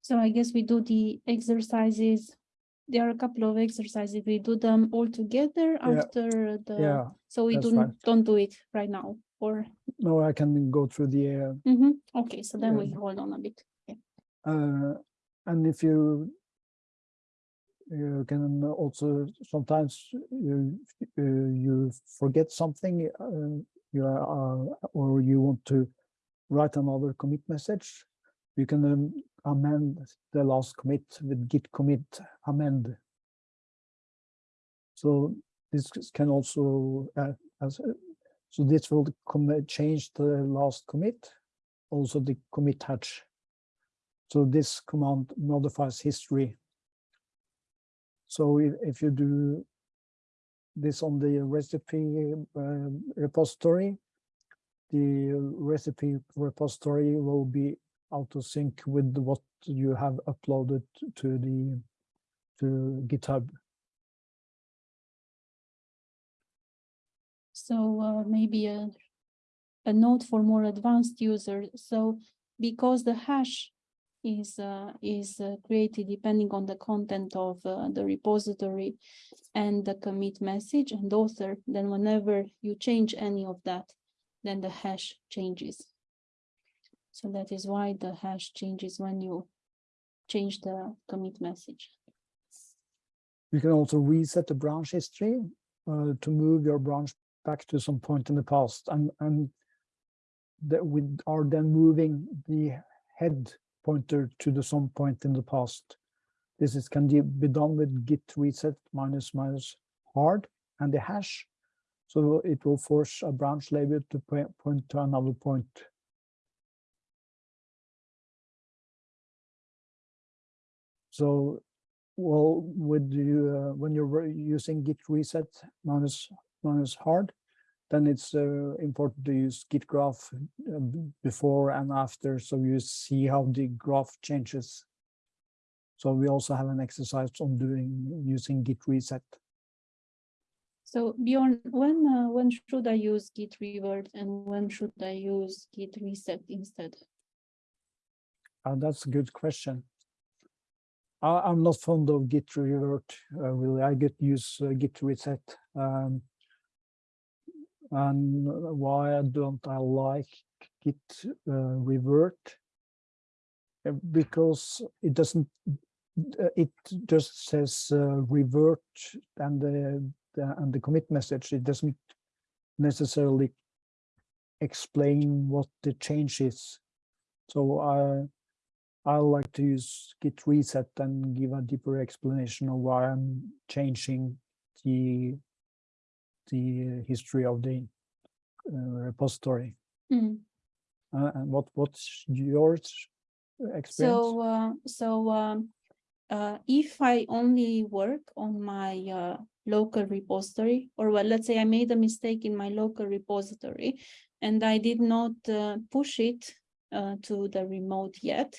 So I guess we do the exercises. There are a couple of exercises. We do them all together Yeah. after the, Yeah, so we don't, right. don't do it right now or, no, I can go through the uh, Mhm. okay, so then we hold on a bit. Uh, and if you you can also sometimes you uh, you forget something uh, you are uh, or you want to write another commit message you can um, amend the last commit with git commit amend so this can also uh, as uh, so this will change the last commit also the commit hash so this command modifies history. So if, if you do this on the recipe uh, repository, the recipe repository will be auto sync with what you have uploaded to the to GitHub. So uh, maybe a, a note for more advanced users. So because the hash is uh, is uh, created depending on the content of uh, the repository and the commit message and author, then whenever you change any of that, then the hash changes. So that is why the hash changes when you change the commit message. You can also reset the branch history uh, to move your branch back to some point in the past and and that we are then moving the head pointer to the some point in the past. This is can be done with git reset minus minus hard and the hash. So it will force a branch label to point to another point. So, well, would you, uh, when you're using git reset minus minus hard, then it's uh, important to use git graph uh, before and after, so you see how the graph changes. So we also have an exercise on doing using git reset. So Bjorn, when uh, when should I use git revert and when should I use git reset instead? Uh, that's a good question. I, I'm not fond of git revert, uh, really. I get use uh, git reset. Um, and why don't I like git uh, revert? Uh, Because it doesn't, uh, it just says revert and the, the and the commit message. It doesn't necessarily explain what the change is. So I I like to use git reset and give a deeper explanation of why I'm changing the the history of the uh, repository. Mm. Uh, and what what's your experience? So, uh, so, um, uh, if I only work on my, uh, local repository, or well, let's say I made a mistake in my local repository and I did not, uh, push it, uh, to the remote yet,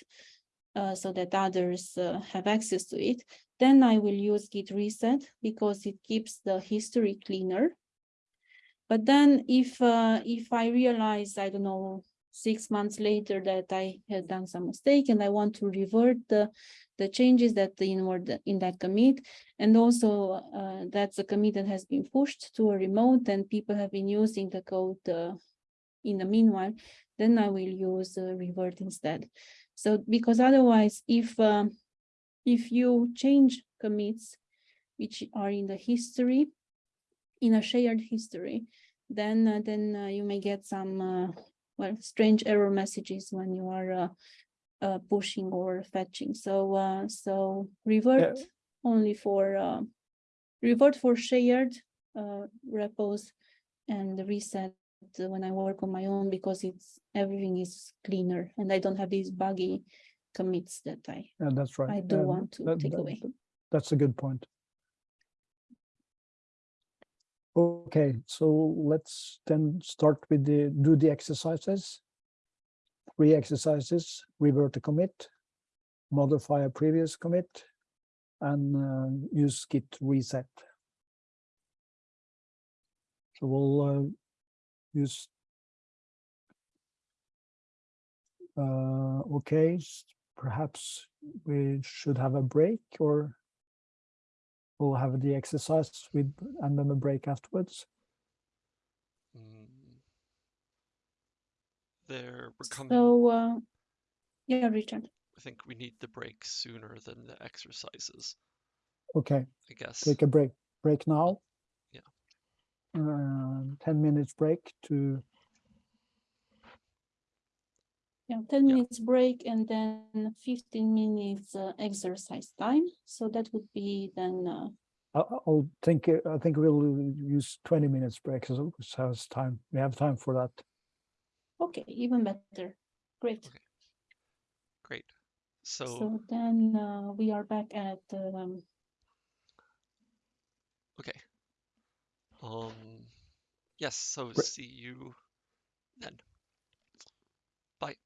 uh, so that others, uh, have access to it, then I will use git reset because it keeps the history cleaner. But then if, uh, if I realize, I don't know, six months later that I had done some mistake and I want to revert the, the changes that in were in that commit. And also uh, that's a commit that has been pushed to a remote and people have been using the code uh, in the meanwhile, then I will use uh, revert instead. So because otherwise, if um, if you change commits which are in the history, in a shared history, then uh, then uh, you may get some uh, well strange error messages when you are uh, uh, pushing or fetching. So uh, so revert only for uh, revert for shared uh, repos and reset when I work on my own because it's everything is cleaner and I don't have these buggy commits that I Yeah, that's right. I do Um, want to that- take that- away. That's a good point. Okay, so let's then start with the, do the exercises. Three exercises, revert a commit, modify a previous commit, and uh, use git reset. So we'll uh, use uh, okay, perhaps we should have a break or we'll have the exercise with and then a break afterwards. Mm. There, we're coming, So uh, yeah, Richard. I think we need the break sooner than the exercises, Okay, I guess. take a break. Break now. Yeah. Uh, 10 minutes break to, Yeah, ten Yeah. minutes break and then fifteen minutes uh, exercise time. So that would be then uh, I- I'll think, uh, I think we'll use 20 minutes break as as time. We have time for that. okay, even better. Great. Okay. Great. So, So then uh, we are back at um, okay. Um, yes, so Great. see you then. Bye.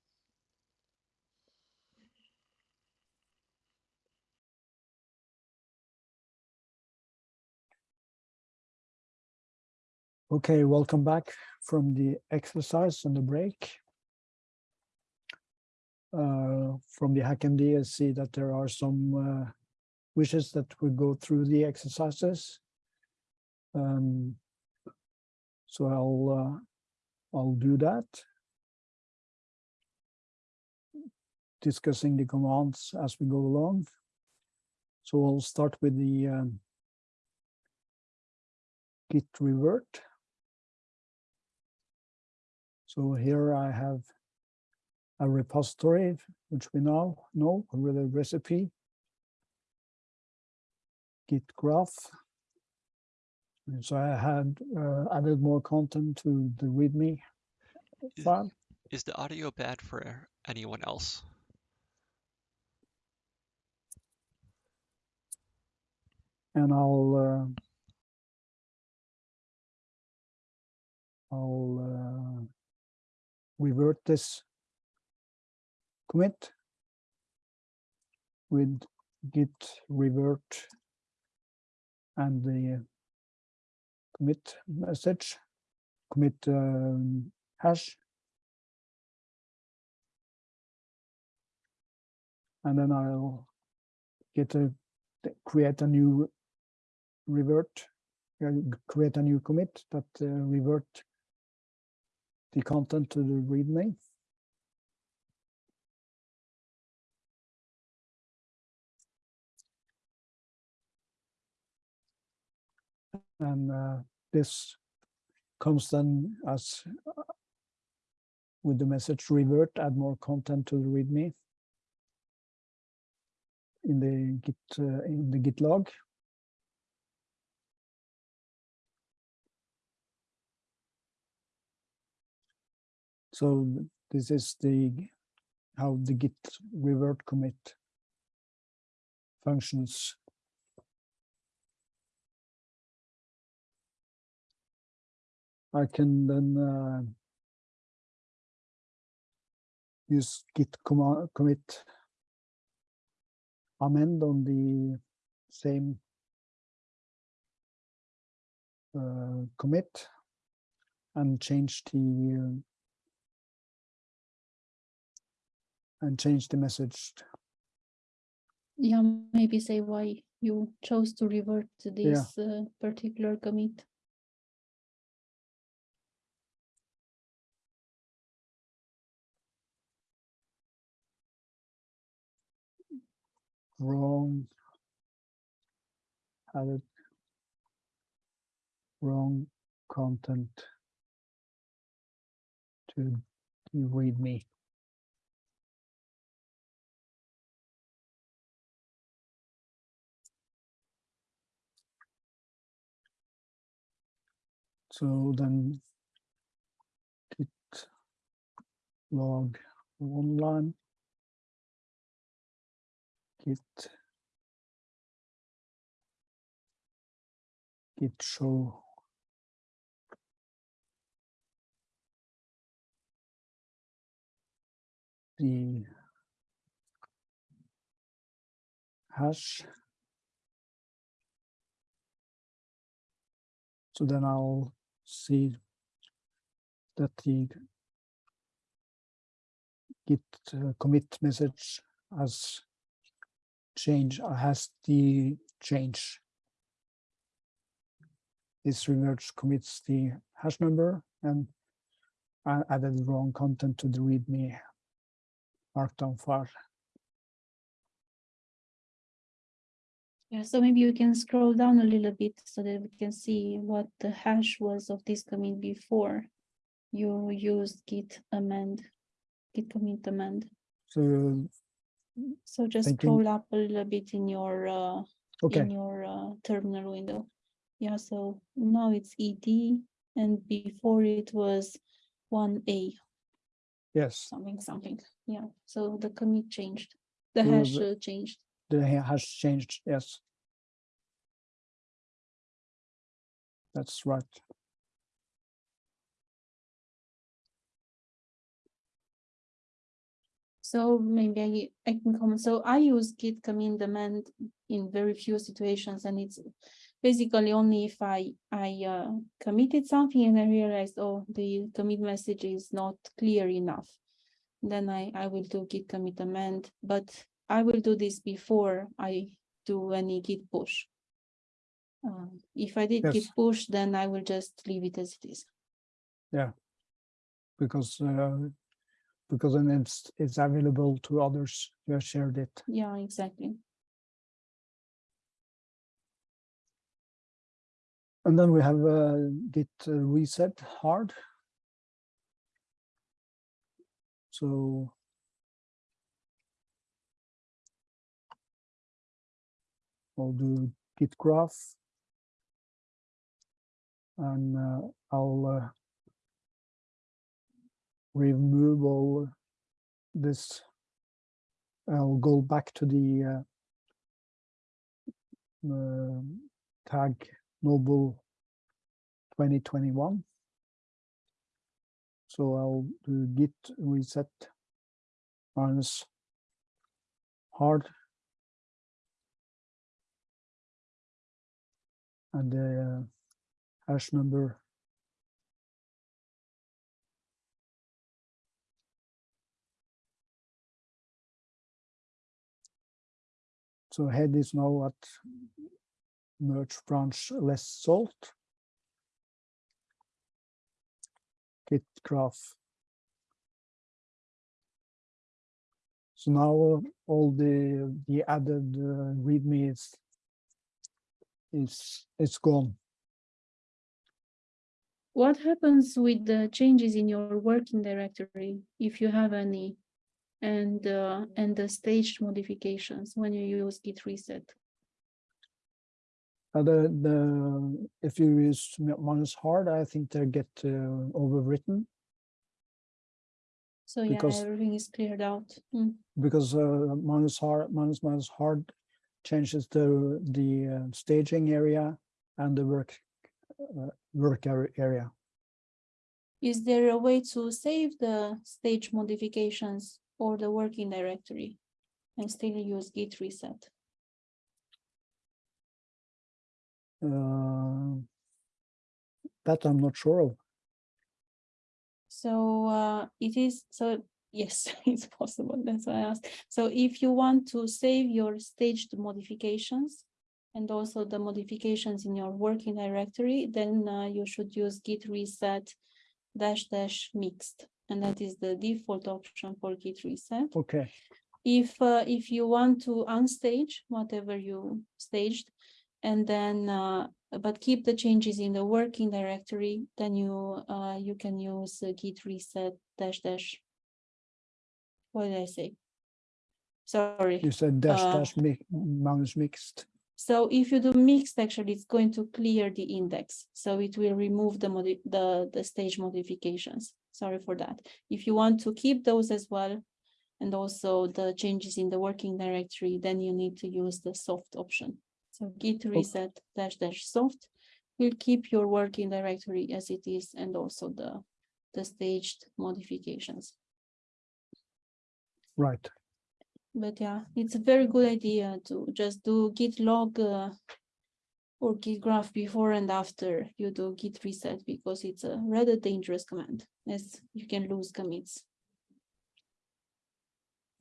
Okay, welcome back from the exercise and the break. Uh, from the HackMD, I see that there are some uh, wishes that we go through the exercises. Um, so I'll uh, I'll do that. Discussing the commands as we go along. So I'll start with the um, git revert. So here I have a repository, which we now know with a recipe, git graph. And so I had uh, added more content to the README Is- file. Is the audio bad for anyone else? and I'll uh, I'll uh, revert this commit with git revert and the commit message, commit um, hash. And then I'll get a create a new revert, uh, create a new commit that uh, revert the content to the README. And uh, this comes then as uh, with the message revert, add more content to the README in the Git uh, in the Git log. So this is the how the Git revert commit functions. I can then uh, use git command commit amend on the same uh, commit and change the and change the message. Yeah, maybe say why you chose to revert to this yeah. uh, particular commit. Wrong. Added wrong content to read me. So then git log oneline git git show. The hash. So then I'll see that the git uh, commit message has change has the change. This remerge commits the hash number and I added wrong content to the README markdown file. Yeah, so maybe you can scroll down a little bit so that we can see what the hash was of this commit before you used git amend, git commit amend. So, So just Thinking- scroll up a little bit in your uh, okay, in your uh, terminal window. Yeah, so now it's ed and before it was one a yes, something something. Yeah, so the commit changed, the So hash the- changed. The ha- changed, yes. That's right. So maybe I, I can comment. So I use git commit amend in very few situations and it's basically only if I, I uh, committed something and I realized, oh, the commit message is not clear enough. Then I, I will do git commit amend, but I will do this before I do any git push. Um, if I did git push, then I will just leave it as it is. Yeah, because uh, because then it's it's available to others who have shared it. Yeah, exactly. And then we have uh, git uh, reset hard. So I'll do git graph. And uh, I'll uh, remove all this. I'll go back to the uh, tag noble 2021. So I'll do git reset minus hard. And the uh, hash number. So head is now at merge branch less salt. Git graph. So now all the the added uh, readme is is it's gone. What happens with the changes in your working directory, if you have any? And, uh, and the staged modifications when you use git reset? Uh, the the if you use minus hard, I think they get uh, overwritten So yeah, Because- everything is cleared out. Mm. because uh, minus hard minus minus hard changes the the uh, staging area and the work uh, work area. Is there a way to save the stage modifications or the working directory? And still use git reset? Uh, that I'm not sure of. So uh, it is, so yes, it's possible, that's why I asked. So if you want to save your staged modifications and also the modifications in your working directory, then uh, you should use git reset dash dash mixed. And that is the default option for git reset. Okay, if uh, if you want to unstage whatever you staged and then uh, but keep the changes in the working directory then you uh, you can use uh, git reset dash dash what did i say sorry You said dash Uh, dash mi- minus mixed. so if you do mixed, actually, it's going to clear the index. So it will remove the the, the stage modifications. Sorry for that. If you want to keep those as well, and also the changes in the working directory, then you need to use the soft option. So git reset dash dash soft will keep your working directory as it is and also the, the staged modifications. Right. But yeah, it's a very good idea to just do git log uh, or git graph before and after you do git reset because it's a rather dangerous command as you can lose commits.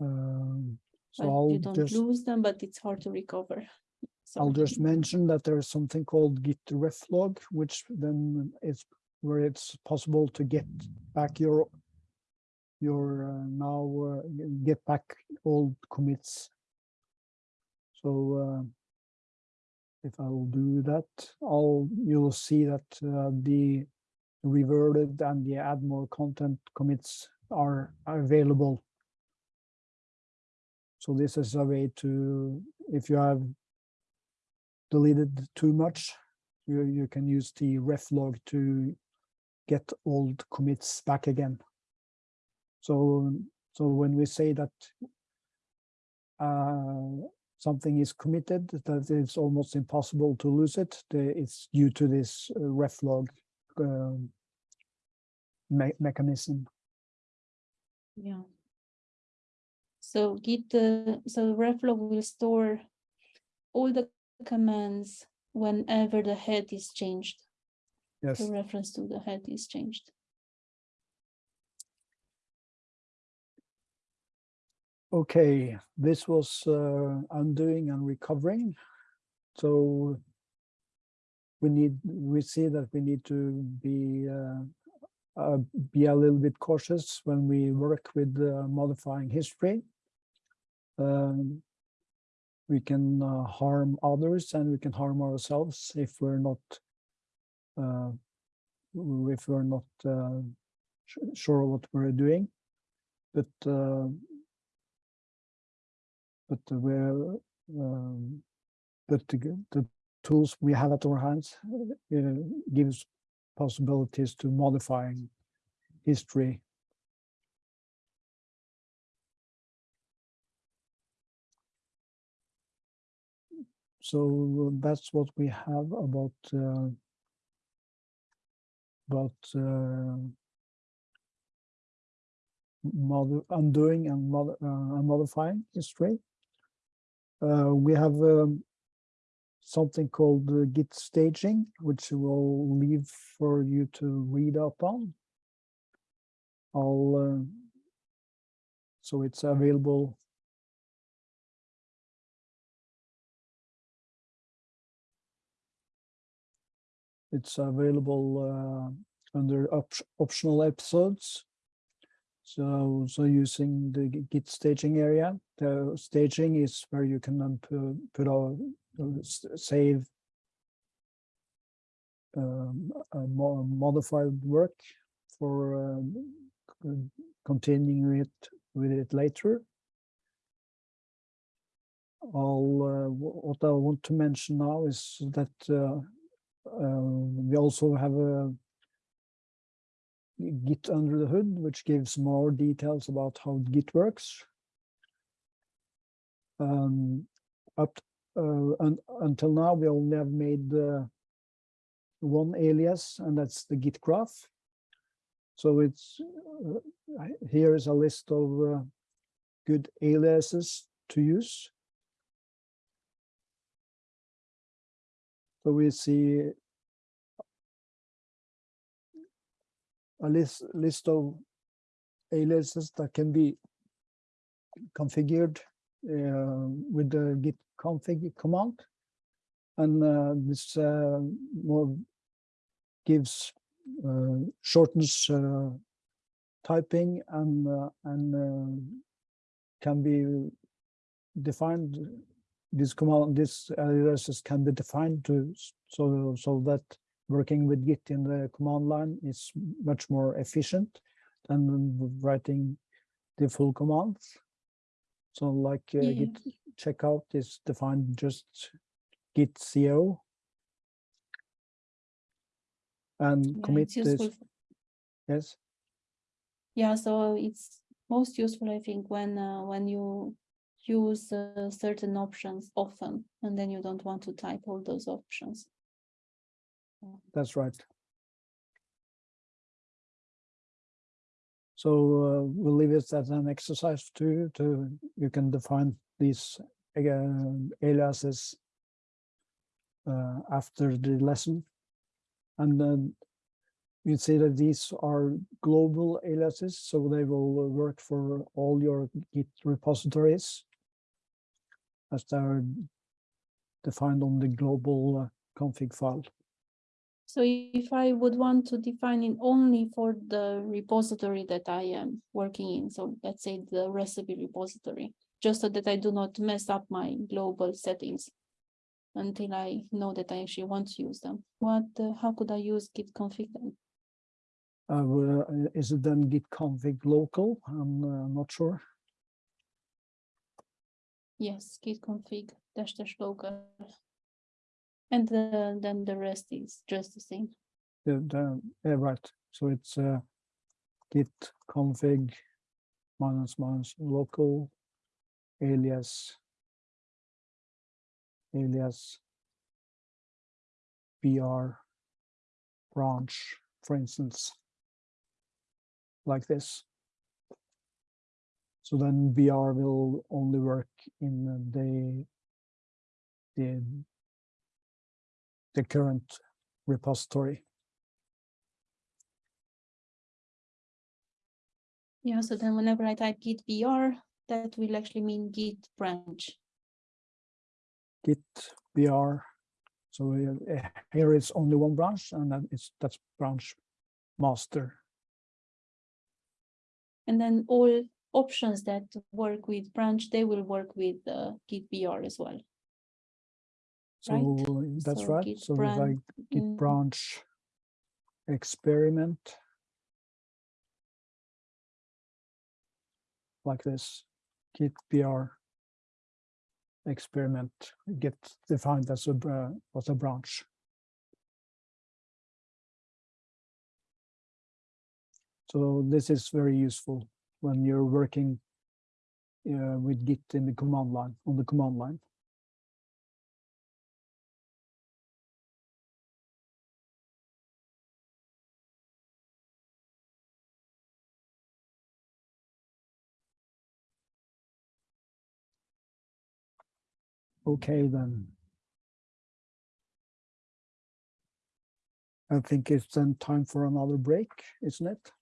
Um, so I'll you don't just lose them, but it's hard to recover. I'll just mention that there is something called git reflog, which then is where it's possible to get back your your uh, now uh, get back old commits. So uh, if I'll do that, I'll you'll see that the reverted and the add more content commits are available. So this is a way to, if you have deleted too much, you, you can use the reflog to get old commits back again. So, so when we say that uh, something is committed, that it's almost impossible to lose it, it's due to this uh, reflog um, me- mechanism. yeah. So git, uh, so reflog will store all the commands whenever the head is changed. Yes. The reference to the head is changed. Okay, this was uh, undoing and recovering. So we need, we see that we need to be uh, uh, be a little bit cautious when we work with uh, modifying history. Um, we can uh, harm others and we can harm ourselves if we're not uh, if we're not sure what we're doing. But but we're um, but the, the tools we have at our hands uh, gives possibilities to modifying history. So that's what we have about uh, about uh, undoing and uh, and modifying history. Uh, we have um, something called uh, Git stashing, which we'll leave for you to read up on. I'll, uh, so it's available. It's available uh, under op optional episodes. So, so using the Git staging area, the staging is where you can then put, put a, uh, save um, modified work for um, continuing it with it later. All uh, what I want to mention now is that uh, um, we also have a Git under the hood, which gives more details about how Git works. Um, up uh, un until now, we only have made uh, one alias, and that's the Git graph. So it's uh, here is a list of uh, good aliases to use. So we see a list list of aliases that can be configured uh, with the git config command. And uh, this uh, more gives uh, shortens uh, typing and uh, and can be defined, this command, this aliases can be defined to, so, so that working with Git in the command line is much more efficient than writing the full commands. So like uh, Yeah. Git checkout is defined just Git CO. And Yeah, commit it's is, useful. f- yes, Yeah, so it's most useful, I think, when uh, when you use uh, certain options often, and then you don't want to type all those options. That's right. So uh, we'll leave it as an exercise to, to, you can define these uh, aliases uh, after the lesson. And then you see that these are global aliases, so they will work for all your Git repositories as they are defined on the global uh, config file. So if I would want to define it only for the repository that I am working in, so let's say the recipe repository, just so that I do not mess up my global settings until I know that I actually want to use them. What, uh, how could I use git config then? Uh, uh, is it then git config local? I'm uh, not sure. Yes, git config dash dash local. And uh, then the rest is just the same. The, the, yeah, right. So it's uh, git config minus minus local alias alias br branch, for instance, like this. So then br will only work in the the the current repository. Yeah, so then whenever I type git br, that will actually mean git branch. git br. So uh, here it's only one branch and then it's that's branch master. And then all options that work with branch, they will work with uh, git br as well. So Right. that's So right. So if I git mm. branch experiment like this, git br experiment get defined as a bra- as a branch. So this is very useful when you're working uh, with Git in the command line, on the command line. Okay, then. I think it's then time for another break, isn't it?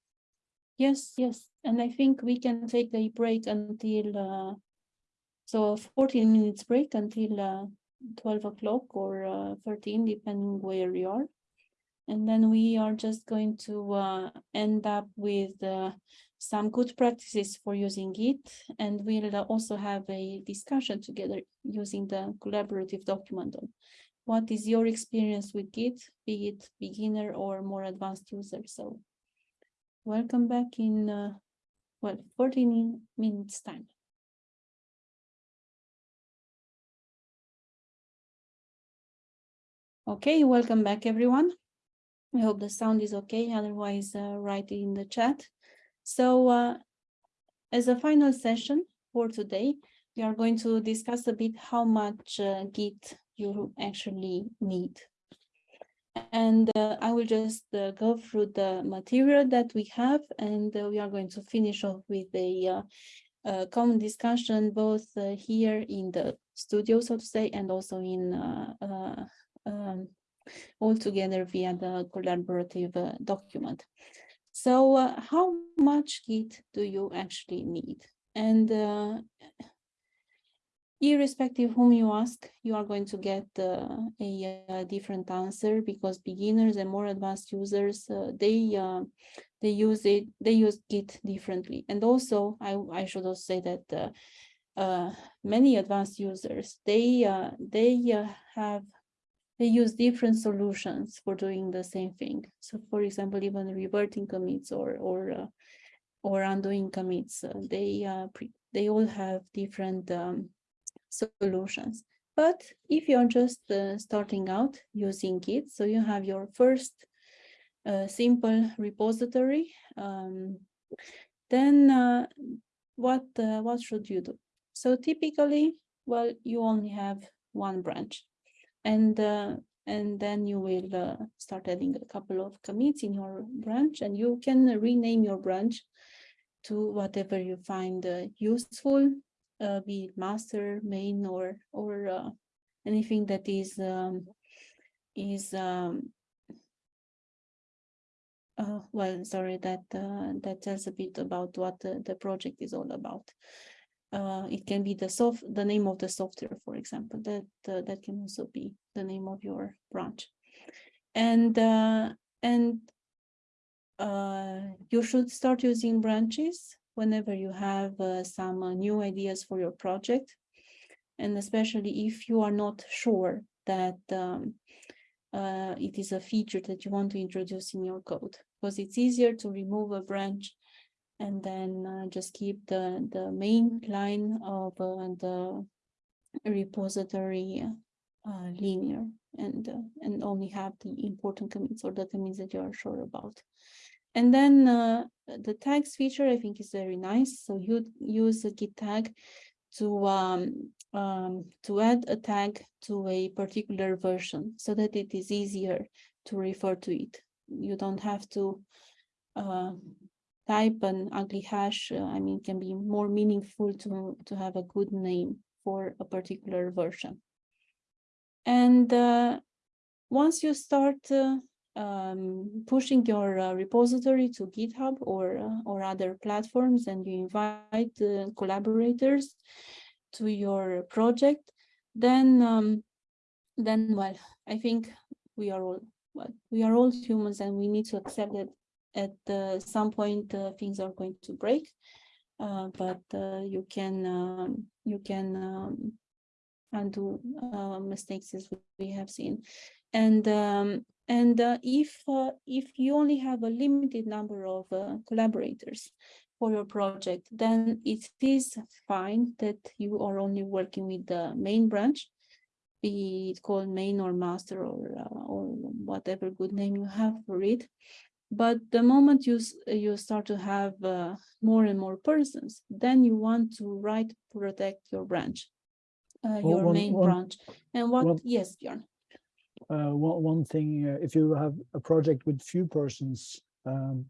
Yes, yes, and I think we can take a break until uh, so fourteen minutes break until uh, twelve o'clock or uh, thirteen, depending where you are. And then we are just going to uh, end up with uh, some good practices for using Git, and we'll also have a discussion together using the collaborative document on what is your experience with Git, be it beginner or more advanced user. So welcome back in, uh, well, 14 minutes time. Okay, welcome back, everyone. I hope the sound is okay, otherwise uh, write it in the chat. So uh, as a final session for today, we are going to discuss a bit how much uh, Git you actually need. And uh, I will just uh, go through the material that we have, and uh, we are going to finish off with a uh, common discussion both here in the studio, so to say, and also in um, all together via the collaborative document. So uh, how much Git do you actually need? And uh, irrespective whom you ask, you are going to get uh, a, a different answer because beginners and more advanced users, uh, they uh, they use it, they use Git differently. And also, I, I should also say that uh, uh, many advanced users, they, uh, they uh, have, they use different solutions for doing the same thing. So for example, even reverting commits or, or, uh, or undoing commits, uh, they, uh, they all have different um, solutions. But if you're just uh, starting out using Git, so you have your first uh, simple repository, um, then uh, what what should you do? So typically, well, you only have one branch, and uh, and then you will uh, start adding a couple of commits in your branch, and you can rename your branch to whatever you find useful uh, be it master, main, or or uh, anything that is um, is um, uh, well, sorry, that uh, that tells a bit about what the project is all about. Uh, it can be the soft, the name of the software, for example. That uh, that can also be the name of your branch, and uh, and uh, you should start using branches whenever you have uh, some uh, new ideas for your project. And especially if you are not sure that um, it is a feature that you want to introduce in your code, because it's easier to remove a branch and then uh, just keep the, the main line of uh, the repository uh, linear and, and only have the important commits or the commits that you are sure about. And then uh, the tags feature, I think is very nice. So you use a git tag to um, um, to add a tag to a particular version so that it is easier to refer to it. You don't have to uh, type an ugly hash. Uh, I mean, can be more meaningful to, to have a good name for a particular version. And uh, once you start uh, um, pushing your uh, repository to GitHub or uh, or other platforms, and you invite collaborators to your project, then um, then well, I think we are all well, we are all humans, and we need to accept that at uh, some point uh, things are going to break. Uh, but you can um, you can um, undo mistakes as we have seen, and um, and if if you only have a limited number of collaborators for your project, then it is fine that you are only working with the main branch, be it called main or master or uh, or whatever good name you have for it. But the moment you you start to have uh, more and more persons, then you want to write protect your branch, uh, Well, your one- main one- branch. And what? one- yes, Björn. uh, one, one thing, uh, if you have a project with few persons, um,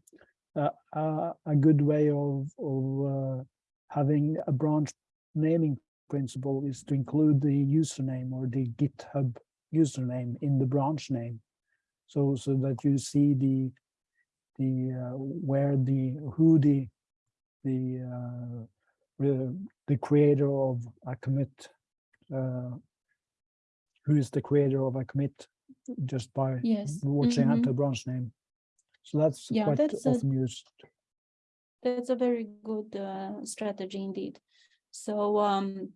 uh, uh, a good way of, of uh, having a branch naming principle is to include the username or the GitHub username in the branch name. So, so that you see the, the, uh, where the, who the, the, uh, the, creator of a commit uh, who is the creator of a commit just by Yes. watching out mhm. the branch name. So that's Yeah, quite that's a- often used. That's a very good uh, strategy indeed. So, um,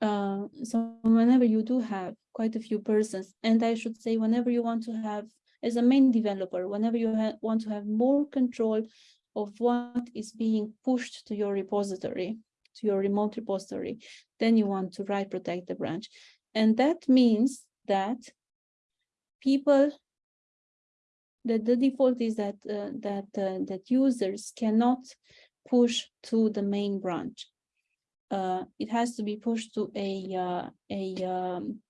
uh, so whenever you do have quite a few persons, and I should say, whenever you want to have, as a main developer, whenever you want to have more control of what is being pushed to your repository, to your remote repository, then you want to write protect the branch. And that means that people that the default is that uh, that uh, that users cannot push to the main branch. Uh, it has to be pushed to a uh, a um,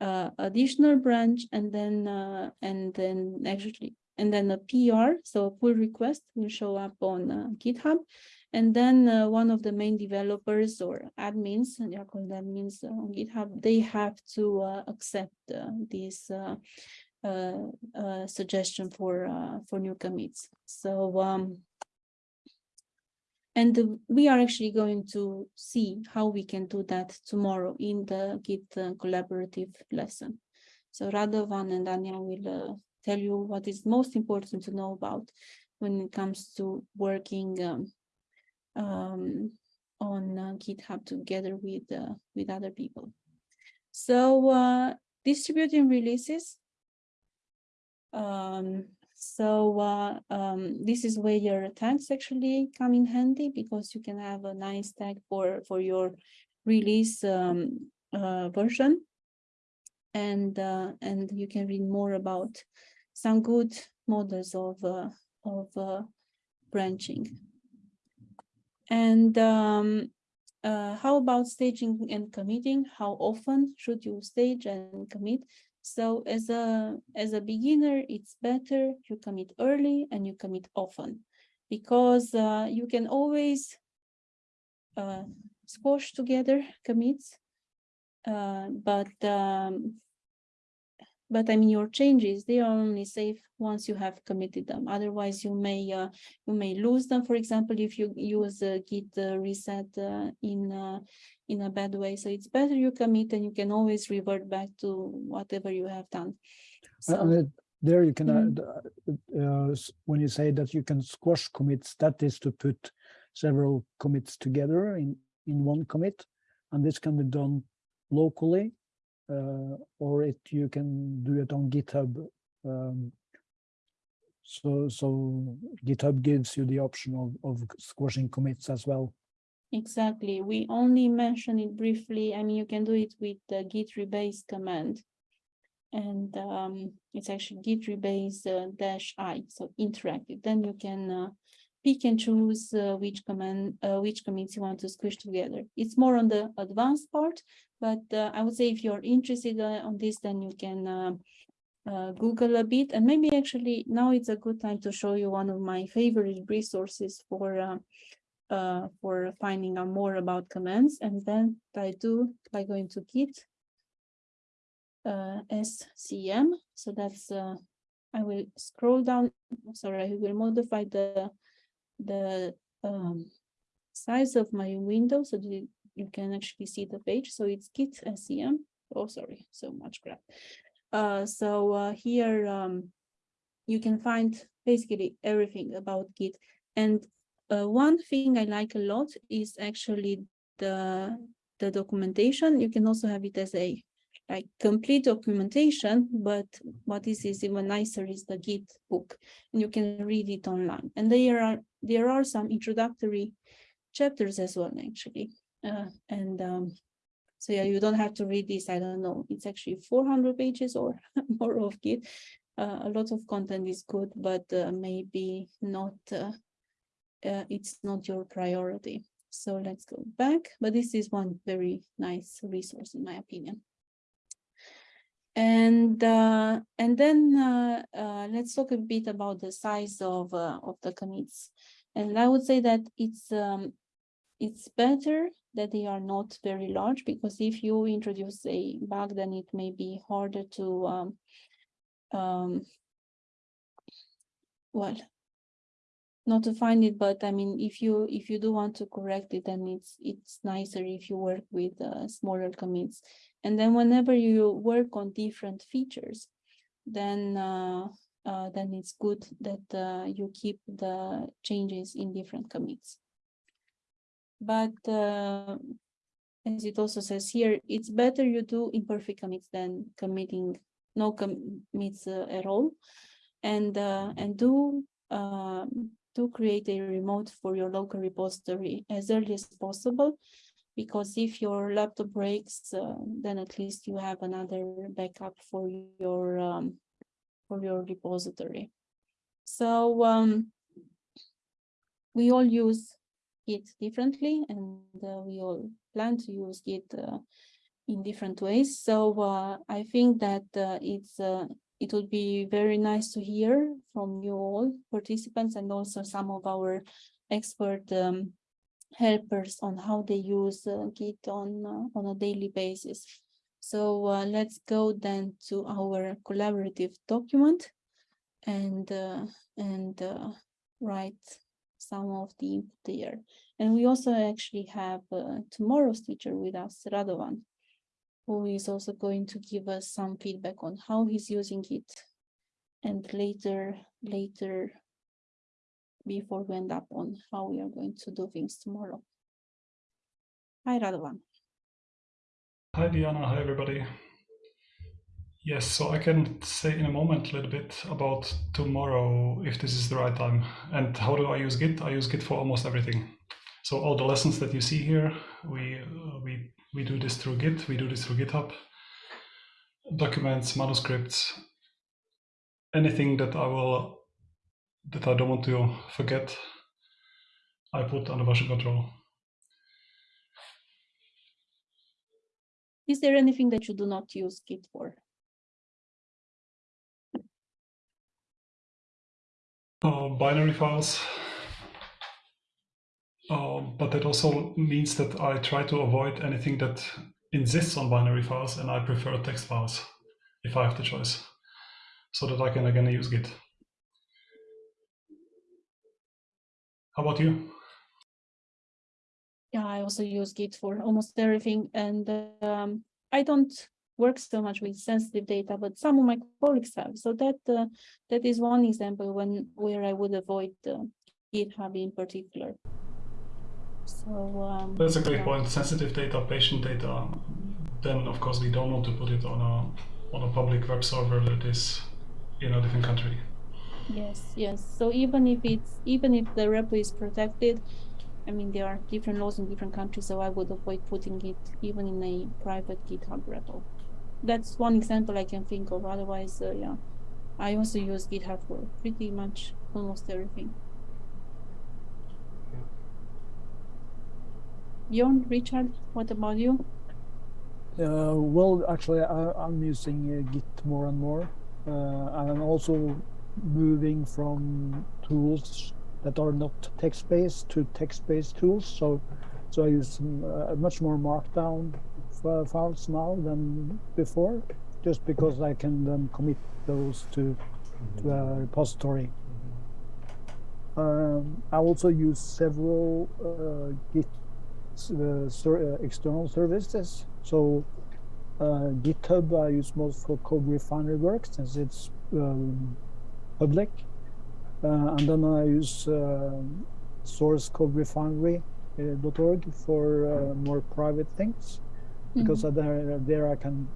uh, additional branch and then uh, and then actually and then a PR, so a pull request will show up on uh, GitHub, and then uh, one of the main developers or admins, and they are called admins on GitHub, they have to uh, accept uh, this uh, uh, suggestion for for new commits. So um, and we are actually going to see how we can do that tomorrow in the Git uh, collaborative lesson. So Radovan and Anya will uh, tell you what is most important to know about when it comes to working um, um, on uh, GitHub together with uh, with other people. So uh, distributing releases. Um, so uh, um, this is where your tags actually come in handy because you can have a nice tag for for your release um, uh, version, and uh, and you can read more about some good models of uh, of uh, branching. And um, uh, how about staging and committing? How often should you stage and commit? So as a as a beginner, it's better you commit early and you commit often because uh, you can always uh, squash together commits. Uh, but um, but I mean your changes they are only safe once you have committed them. Otherwise, you may uh, you may lose them. For example, if you use uh, Git uh, reset uh, in uh, in a bad way, so it's better you commit and you can always revert back to whatever you have done. So There you can, uh, uh, when you say that you can squash commits, that is to put several commits together in, in one commit. And this can be done locally, or it, you can do it on GitHub. um, So, so GitHub gives you the option of, of squashing commits as well. Exactly. We only mention it briefly. I mean, you can do it with the git rebase command. And um, it's actually git rebase uh, dash i, so interactive. Then you can uh, pick and choose uh, which command, uh, which commits you want to squish together. It's more on the advanced part, but uh, I would say if you're interested uh, on this, then you can uh, uh, Google a bit. And maybe actually now it's a good time to show you one of my favorite resources for uh, for finding out more about commands, and then I do by going to Git SCM. So that's I will scroll down. Sorry, I will modify the the um, size of my window so that you- can actually see the page. So it's Git SCM. Oh, sorry, so much crap. Uh, so uh, here um, you can find basically everything about Git. And uh, one thing I like a lot is actually the the documentation. You can also have it as a like complete documentation, but what is is even nicer is the Git book, and you can read it online. And there are there are some introductory chapters as well, actually. Uh, and um, so yeah, you don't have to read this. I don't know. It's actually 400 pages or more of Git. Uh, a lot of content is good, but uh, maybe not. Uh, uh, it's not your priority. So let's go back. But this is one very nice resource, in my opinion. And uh, and then uh, uh, let's talk a bit about the size of uh, of the commits. And I would say that it's um, it's better that they are not very large because if you introduce a bug, then it may be harder to um, um, well, not to find it, but I mean, if you if you do want to correct it, then it's it's nicer if you work with uh, smaller commits. And then whenever you work on different features, then uh, uh, then it's good that uh, you keep the changes in different commits. But uh, as it also says here, it's better you do imperfect commits than committing no commits uh, at all, and and do um, do create a remote for your local repository as early as possible, because if your laptop breaks, uh, then at least you have another backup for your um, for your repository. So um, we all use Git differently, and uh, we all plan to use Git uh, in different ways. So uh, I think that uh, it's uh, it would be very nice to hear from you all participants and also some of our expert um, helpers on how they use uh, Git on uh, on a daily basis. So uh, let's go then to our collaborative document and uh, and uh, write some of the input there. And we also actually have uh, tomorrow's teacher with us, Radovan, who is also going to give us some feedback on how he's using it. And later, later before we end up on how we are going to do things tomorrow. Hi, Radovan. Hi, Diana. Hi, everybody. Yes, so I can say in a moment a little bit about tomorrow, if this is the right time. And how do I use Git? I use Git for almost everything. So all the lessons that you see here, we uh, we we do this through Git. We do this through GitHub. Documents, manuscripts, anything that I will that I don't want to forget, I put under version control. Is there anything that you do not use Git for? uh, binary files. Uh, but that also means that I try to avoid anything that insists on binary files and I prefer text files if I have the choice so that I can again use Git. How about you? Yeah, I also use Git for almost everything and um, I don't work so much with sensitive data, but some of my colleagues have. So that uh, that is one example when where I would avoid uh, GitHub in particular. So um, That's a great yeah. point. Sensitive data, patient data. Then of course we don't want to put it on a on a public web server that is in a different country. Yes, yes. So even if it's even if the repo is protected, I mean there are different laws in different countries, so I would avoid putting it even in a private GitHub repo. That's one example I can think of. Otherwise, uh, yeah, I also use GitHub for pretty much almost everything. Bjorn, Richard, what about you? Uh, well, actually, I, I'm using uh, Git more and more. Uh, I'm also moving from tools that are not text-based to text-based tools. So, so I use some, uh, much more Markdown f- files now than before, just because I can then commit those to to a repository. Um, I also use several uh, Git uh, ser- uh, external services. So uh, GitHub I use most for CodeRefinery work since it's um, public, uh, and then I use source.coderefinery.org for uh, more private things. Because uh, there there I can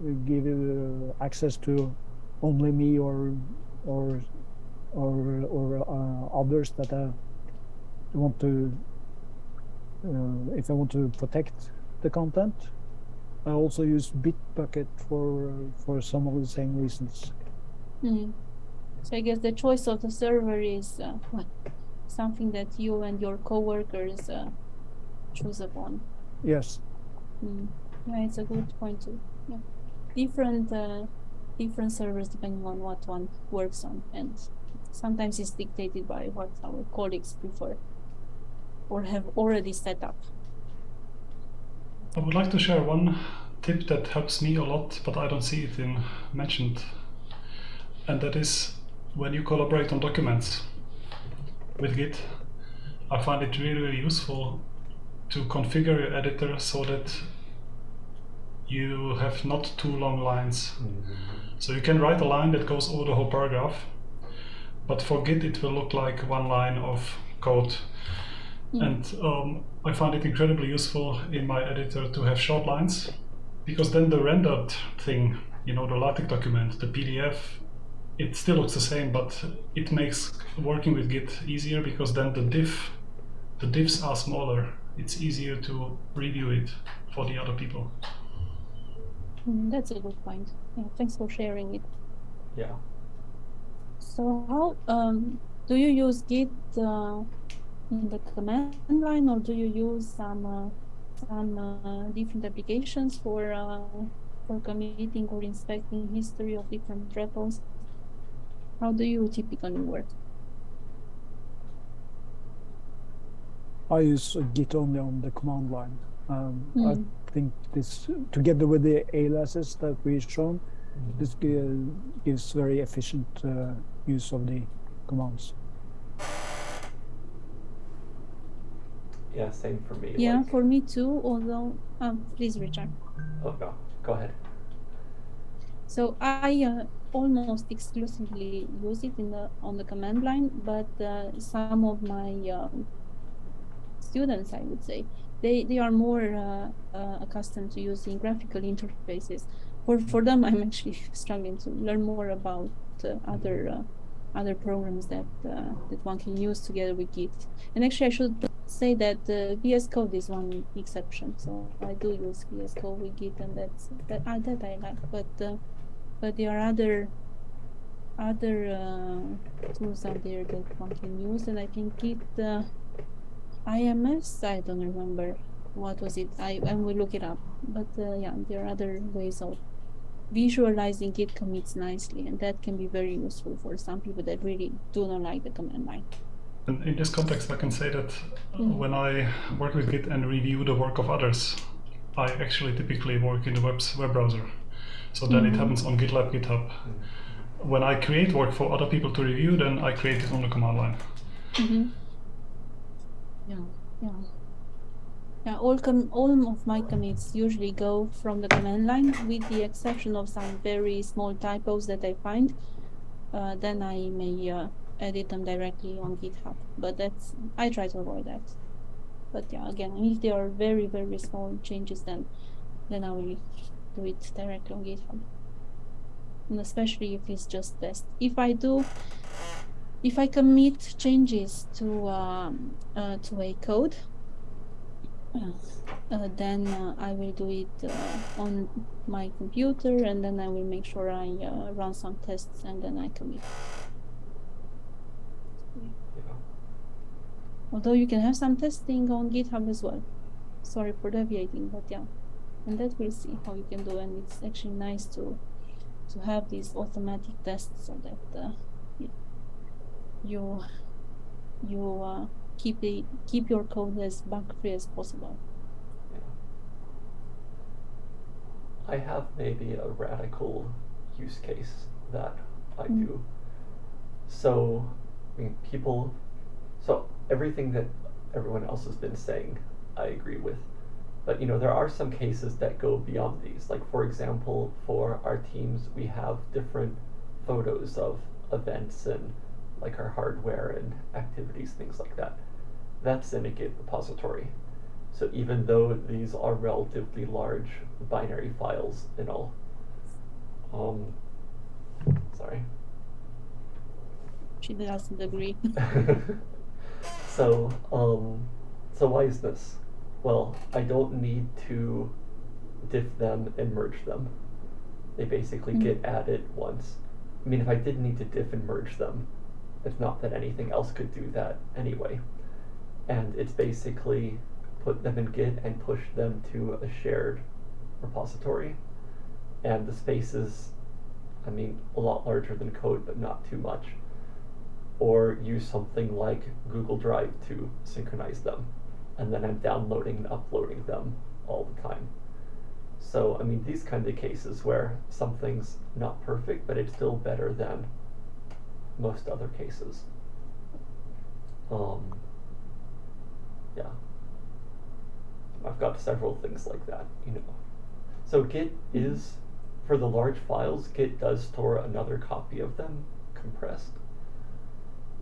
uh, give uh, access to only me or or or or uh, others that I want to uh, if I want to protect the content. I also use Bitbucket for for some of the same reasons. Mhm. So I guess the choice of the server is uh, something that you and your coworkers uh, choose upon. Yes, Mm. Yeah, it's a good point too. Yeah, different uh, different servers depending on what one works on, and sometimes it's dictated by what our colleagues prefer or have already set up. I would like to share one tip that helps me a lot, but I don't see it in mentioned. And that is when you collaborate on documents with Git, I find it really, really useful to configure your editor so that you have not too long lines. Mm-hmm. So you can write a line that goes over the whole paragraph, but for Git it will look like one line of code. Mm. And um, I find it incredibly useful in my editor to have short lines because then the rendered thing, you know, the LaTeX document, the PDF, it still looks the same, but it makes working with Git easier because then the diff, the diffs are smaller. It's easier to review it for the other people. Mm, that's a good point. Yeah, thanks for sharing it. Yeah. So how um, do you use Git uh, in the command line, or do you use some uh, some uh, different applications for uh, for committing or inspecting history of different repos? How do you typically work? I use Git only on the command line. Um, Mm. I think this, together with the aliases that we've shown, this gives very efficient uh, use of the commands. Yeah, same for me. Yeah, like- for me too. Although, um, please, Richard. Oh, no, go ahead. So I uh, almost exclusively use it in the on the command line, but uh, some of my um, students, I would say, they they are more uh, uh, accustomed to using graphical interfaces. For for them, I'm actually struggling to learn more about uh, other uh, other programs that uh, that one can use together with Git. And actually, I should say that uh, VS Code is one exception. So I do use VS Code with Git, and that's that uh, that I like. But uh, but there are other other uh, tools out there that one can use, and I think Git uh, IMS. I don't remember what was it. I I will look it up. But uh, yeah, there are other ways of visualizing Git commits nicely, and that can be very useful for some people that really do not like the command line. And in this context, I can say that Mm. when I work with Git and review the work of others, I actually typically work in the web's web browser. So then it Mhm. happens on GitLab, GitHub. When I create work for other people to review, then I create it on the command line. Mm-hmm. Yeah, yeah. Yeah, all com all of my commits usually go from the command line, with the exception of some very small typos that I find. Uh, then I may uh, edit them directly on GitHub, but that's I try to avoid that. But yeah, again, if they are very very small changes, then then I will do it directly on GitHub. And especially if it's just test. If I do if I commit changes to um, uh, to a code, uh, uh, then uh, I will do it uh, on my computer, and then I will make sure I uh, run some tests, and then I commit. Yeah. Although you can have some testing on GitHub as well. Sorry for deviating, but yeah, and that we'll see how you can do, and it's actually nice to to have these automatic tests so that uh, you you uh, keep the keep your code as bug free as possible. I have maybe a radical use case that I Mm. do. So, I mean, people, so everything that everyone else has been saying, I agree with. But, you know, there are some cases that go beyond these. Like, for example, for our teams, we have different photos of events and like our hardware and activities, things like that. That's in a Git repository. So even though these are relatively large binary files and all, um, sorry. She doesn't agree. so, um, so why is this? Well, I don't need to diff them and merge them. They basically Mm. get added once. I mean, if I did need to diff and merge them, it's not that anything else could do that anyway. And it's basically put them in Git and push them to a shared repository. And the space is, I mean, a lot larger than code, but not too much. Or use something like Google Drive to synchronize them. And then I'm downloading and uploading them all the time. So, I mean, these kind of cases where something's not perfect, but it's still better than most other cases. Um, yeah. I've got several things like that, you know. So Git is, for the large files, Git does store another copy of them compressed,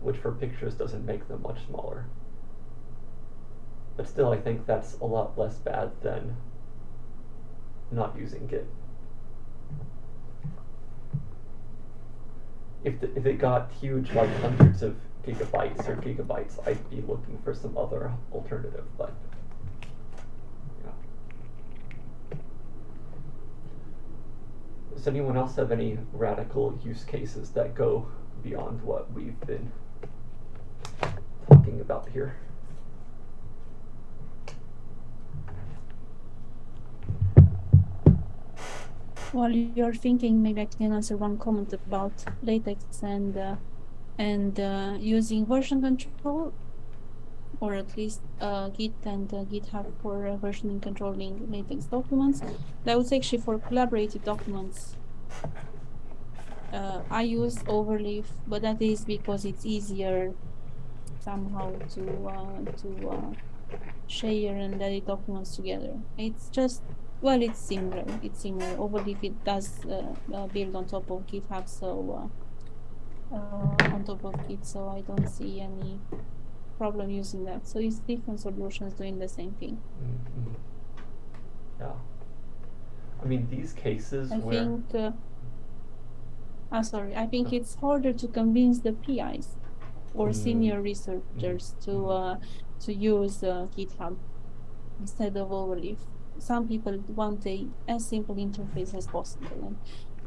which for pictures doesn't make them much smaller. But still, I think that's a lot less bad than not using Git. If, the, if it got huge, like hundreds of gigabytes or gigabytes, I'd be looking for some other alternative, but. Does anyone else have any radical use cases that go beyond what we've been talking about here? While you're thinking, maybe I can answer one comment about LaTeX and uh, and uh, using version control, or at least uh, Git and uh, GitHub for uh, versioning controlling LaTeX documents. That was actually for collaborative documents. Uh, I use Overleaf, but that is because it's easier somehow to uh, to uh, share and edit documents together. It's just Well, it's similar. It's similar. Overleaf it does uh, uh, build on top of GitHub, so uh, uh, on top of Git, so I don't see any problem using that. So it's different solutions doing the same thing. Mhm. Yeah. I mean, these cases I where think. Uh, ah, sorry. I think it's harder to convince the PIs or Mm. senior researchers to Mhm. uh, to use uh, GitHub instead of Overleaf. Some people want a as simple interface as possible and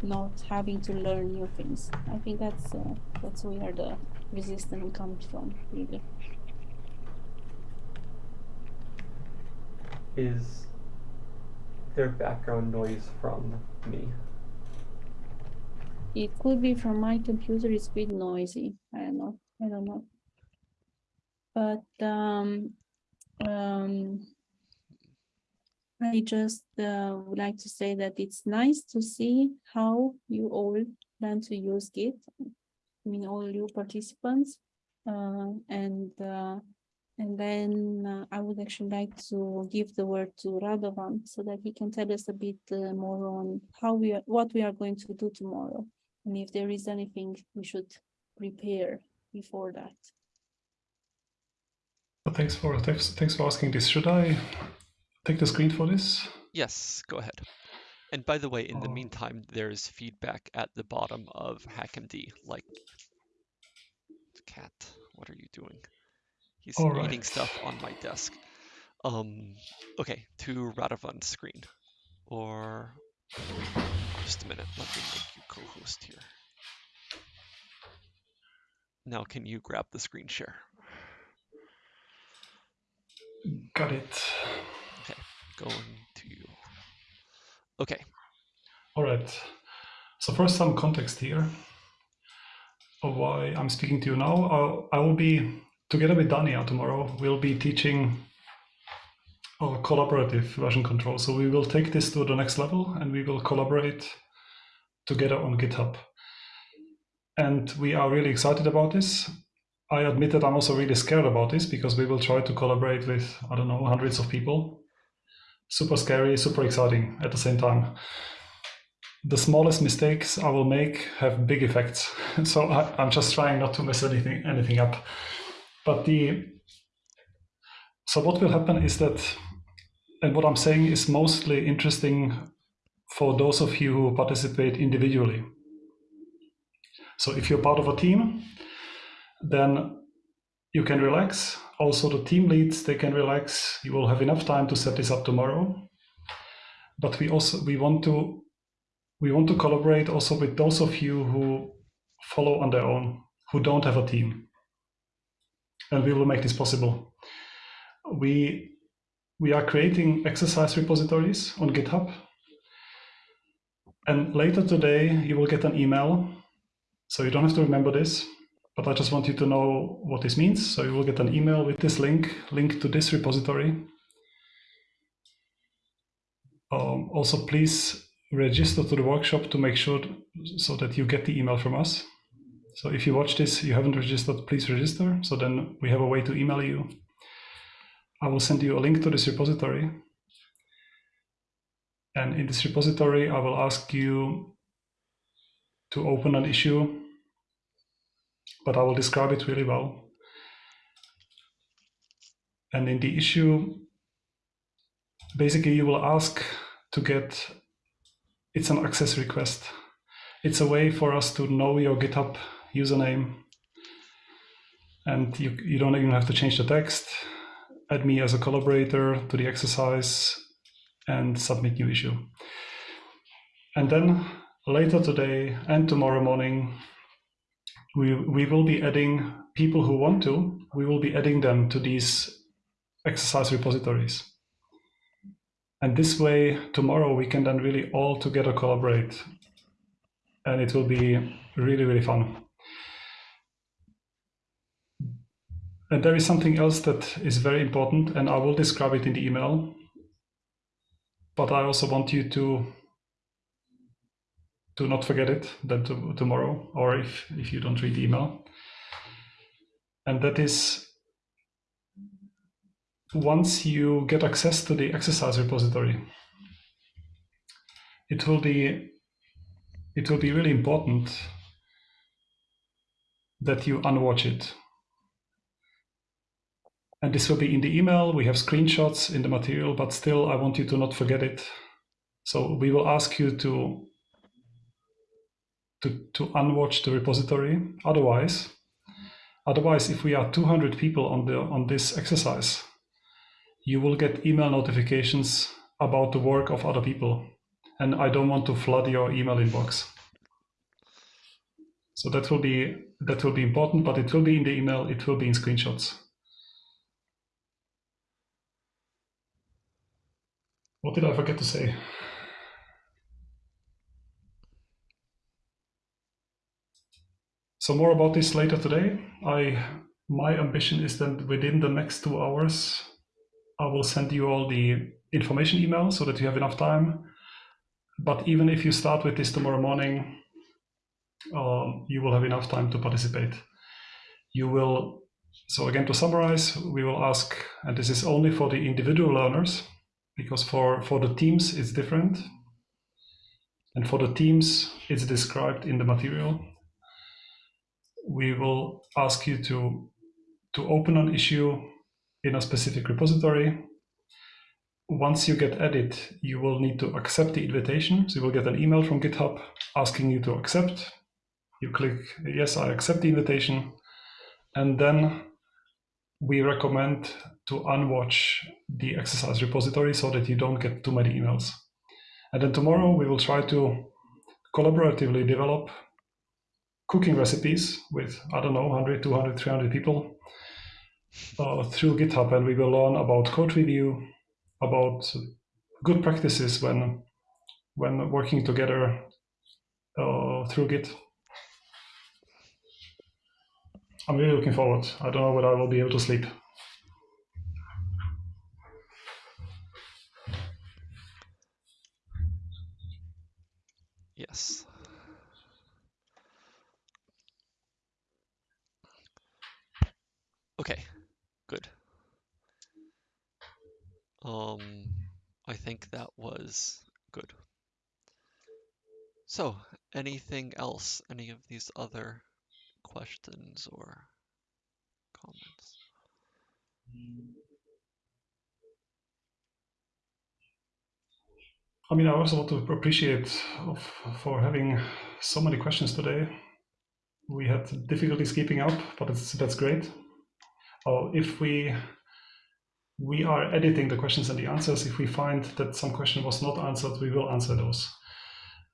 not having to learn new things. I think that's uh, that's where the resistance comes from, really. is there background noise from me? It could be from my computer. It's a bit noisy. I don't know. I don't know. But um, um, I just uh, would like to say that it's nice to see how you all plan to use Git. I mean, all you participants, uh, and uh, and then uh, I would actually like to give the word to Radovan so that he can tell us a bit uh, more on how we are, what we are going to do tomorrow, and if there is anything we should prepare before that. But thanks for thanks, thanks for asking this. Should I take the screen for this? Yes, go ahead. And by the way, in the Oh. meantime, there's feedback at the bottom of HackMD, like, cat, what are you doing? He's All eating right. stuff on my desk. Um, okay, to Radovan's screen. Or, just a minute, let me make you co-host here. Now can you grab the screen share? Got it. Okay, going to you. Okay, All right. So first, some context here of why I'm speaking to you now. I'll, I will be together with Diana tomorrow. We'll be teaching our collaborative version control. So we will take this to the next level, and we will collaborate together on GitHub. And we are really excited about this. I admit that I'm also really scared about this because we will try to collaborate with I don't know hundreds of people. Super scary, super exciting at the same time the smallest mistakes I will make have big effects. So I, I'm just trying not to mess anything anything up. But the so what will happen is that, and what I'm saying is mostly interesting for those of you who participate individually. So if you're part of a team, then you can relax. Also, the team leads they can relax. You will have enough time to set this up tomorrow. But we also we want to we want to collaborate also with those of you who follow on their own, who don't have a team. And we will make this possible. We, we are creating exercise repositories on GitHub. And later today, you will get an email. So you don't have to remember this, but I just want you to know what this means. So you will get an email with this link, link to this repository. Um, also, please register to the workshop to make sure so that you get the email from us. So if you watch this, you haven't registered, please register. So then we have a way to email you. I will send you a link to this repository. And in this repository, I will ask you to open an issue, but I will describe it really well. And in the issue, basically you will ask to get it's an access request. It's a way for us to know your GitHub username. And you, you don't even have to change the text. Add me as a collaborator to the exercise and submit new issue. And then later today and tomorrow morning, we, we will be adding people who want to, we will be adding them to these exercise repositories. And this way, tomorrow we can then really all together collaborate. And it will be really, really fun. And there is something else that is very important, and I will describe it in the email. But I also want you to to not forget it then to, tomorrow, or if, if you don't read email. And that is once you get access to the exercise repository, it will be it will be really important that you unwatch it. And this will be in the email. We have screenshots in the material, but still, I want you to not forget it. So we will ask you to to, to unwatch the repository. Otherwise, otherwise, if we are 200 people on the on this exercise, you will get email notifications about the work of other people. And I don't want to flood your email inbox. So that will be that will be important, but it will be in the email, it will be in screenshots. What did I forget to say? So more about this later today. I my ambition is that within the next two hours, I will send you all the information email so that you have enough time. But even if you start with this tomorrow morning, um, you will have enough time to participate. You will, so again, to summarize, we will ask, and this is only for the individual learners, because for, for the teams, it's different. And for the teams, it's described in the material. We will ask you to, to open an issue in a specific repository. Once you get added, you will need to accept the invitation. So you will get an email from GitHub asking you to accept. You click, yes, I accept the invitation. And then we recommend to unwatch the exercise repository so that you don't get too many emails. And then tomorrow we will try to collaboratively develop cooking recipes with, I don't know, 100, 200, 300 people uh, through GitHub. And we will learn about code review, about good practices when, when working together uh, through Git. I'm really looking forward. I don't know whether I will be able to sleep. Yes. Okay, good. Um, I think that was good. So, anything else? Any of these other questions or comments? I mean, I also want to appreciate for having so many questions today. We had difficulties keeping up, but it's, that's great. Uh, if we we are editing the questions and the answers, if we find that some question was not answered, we will answer those.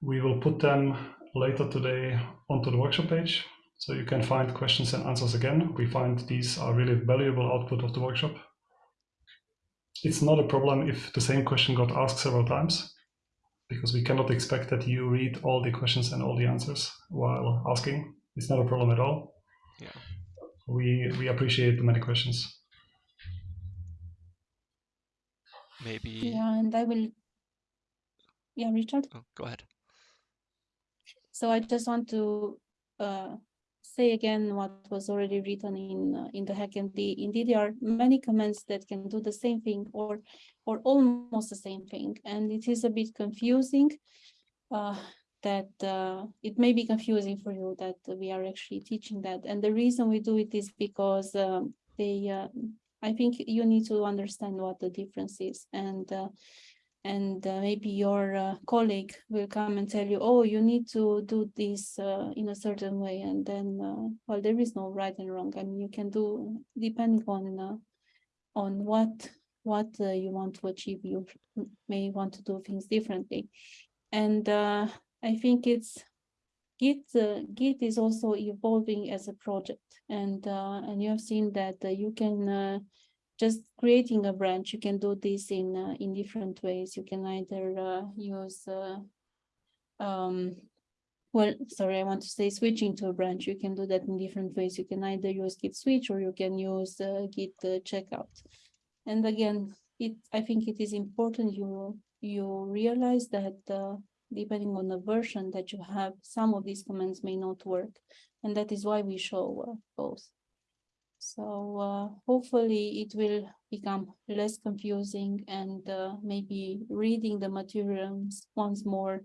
We will put them later today onto the workshop page, so you can find questions and answers again. We find these are really valuable output of the workshop. It's not a problem if the same question got asked several times because we cannot expect that you read all the questions and all the answers while asking. It's not a problem at all. Yeah. We we appreciate the many questions. Maybe. Yeah, and I will. Yeah, Richard. Oh, go ahead. So I just want to uh, say again what was already written in uh, in the HackMD. Indeed, there are many comments that can do the same thing or or almost the same thing, and it is a bit confusing. Uh, that uh, it may be confusing for you that we are actually teaching that, and the reason we do it is because um, they. Uh, I think you need to understand what the difference is, and uh, and uh, maybe your uh, colleague will come and tell you, oh, you need to do this uh, in a certain way. And then, uh, well, there is no right and wrong. I mean, you can do, depending on uh, on what what uh, you want to achieve, you may want to do things differently. And I think it's Git, Git is also evolving as a project. And, and you have seen that you can just creating a branch, you can do this in uh, in different ways. You can either uh, use, uh, um, well, sorry, I want to say switching to a branch. You can do that in different ways. You can either use git switch or you can use uh, git uh, checkout. And again, it I think it is important you you realize that uh, depending on the version that you have, some of these commands may not work, and that is why we show both. So uh, hopefully it will become less confusing and uh, maybe reading the materials once more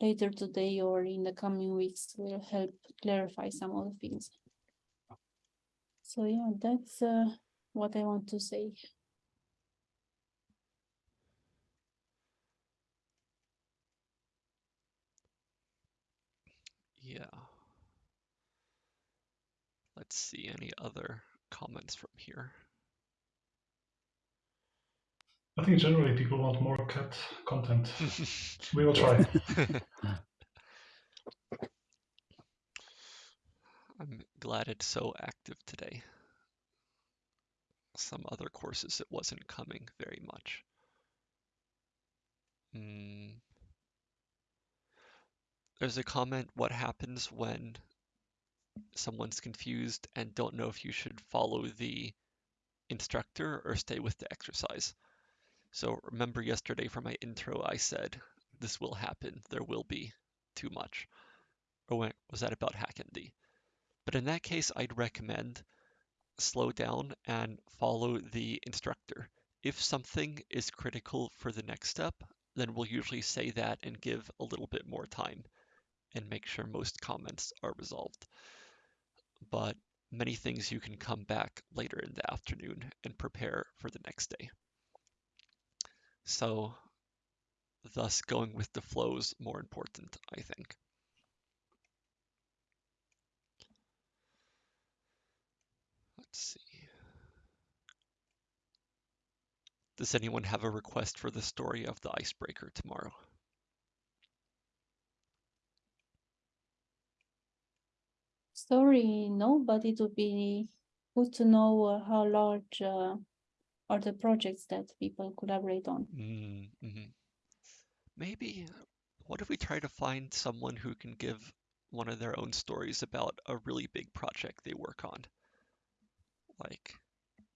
later today or in the coming weeks will help clarify some of the things. So yeah, that's uh, what I want to say. Yeah. Let's see any other comments from here. I think generally people want more cat content. We will try. I'm glad it's so active today. Some other courses it wasn't coming very much. Mm. There's a comment, what happens when someone's confused and don't know if you should follow the instructor or stay with the exercise. So remember yesterday for my intro, I said, this will happen, there will be too much. Or was that about HackMD? But in that case, I'd recommend slow down and follow the instructor. If something is critical for the next step, then we'll usually say that and give a little bit more time and make sure most comments are resolved. But many things you can come back later in the afternoon and prepare for the next day. So thus going with the flow is more important, I think. Let's see. Does anyone have a request for the story of the icebreaker tomorrow? Story, no, but it would be good to know uh, how large uh, are the projects that people collaborate on. Mm, mhm. Maybe, what if we try to find someone who can give one of their own stories about a really big project they work on? Like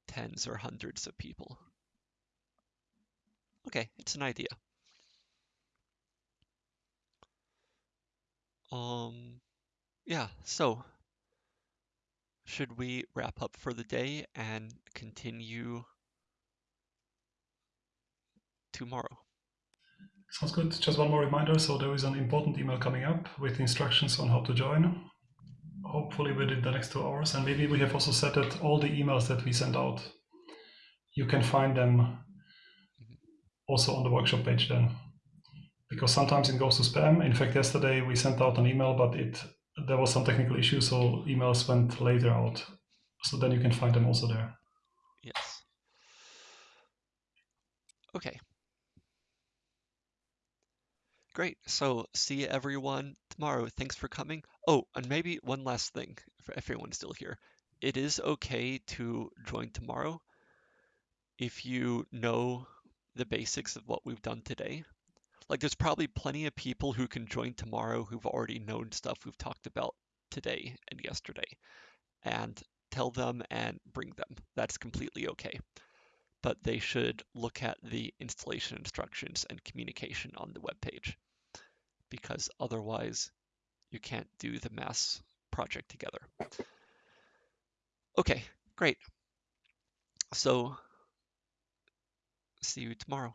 tens or hundreds of people. Okay, it's an idea. Um, yeah, so should we wrap up for the day and continue tomorrow? Sounds good. Just one more reminder. So there is an important email coming up with instructions on how to join. Hopefully within the next two hours. And maybe we have also set that all the emails that we send out, you can find them mm-hmm. also on the workshop page then. Because sometimes it goes to spam. In fact, yesterday we sent out an email, but it there was some technical issue, so emails went later out. So then you can find them also there. Yes. Okay. Great. So see everyone tomorrow. Thanks for coming. Oh, and maybe one last thing for everyone's still here. It is okay to join tomorrow if you know the basics of what we've done today. Like there's probably plenty of people who can join tomorrow who've already known stuff we've talked about today and yesterday and tell them and bring them. That's completely okay. But they should look at the installation instructions and communication on the web page because otherwise you can't do the mass project together. Okay, great. So see you tomorrow.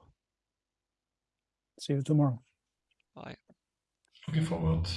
See you tomorrow. Bye. Looking forward.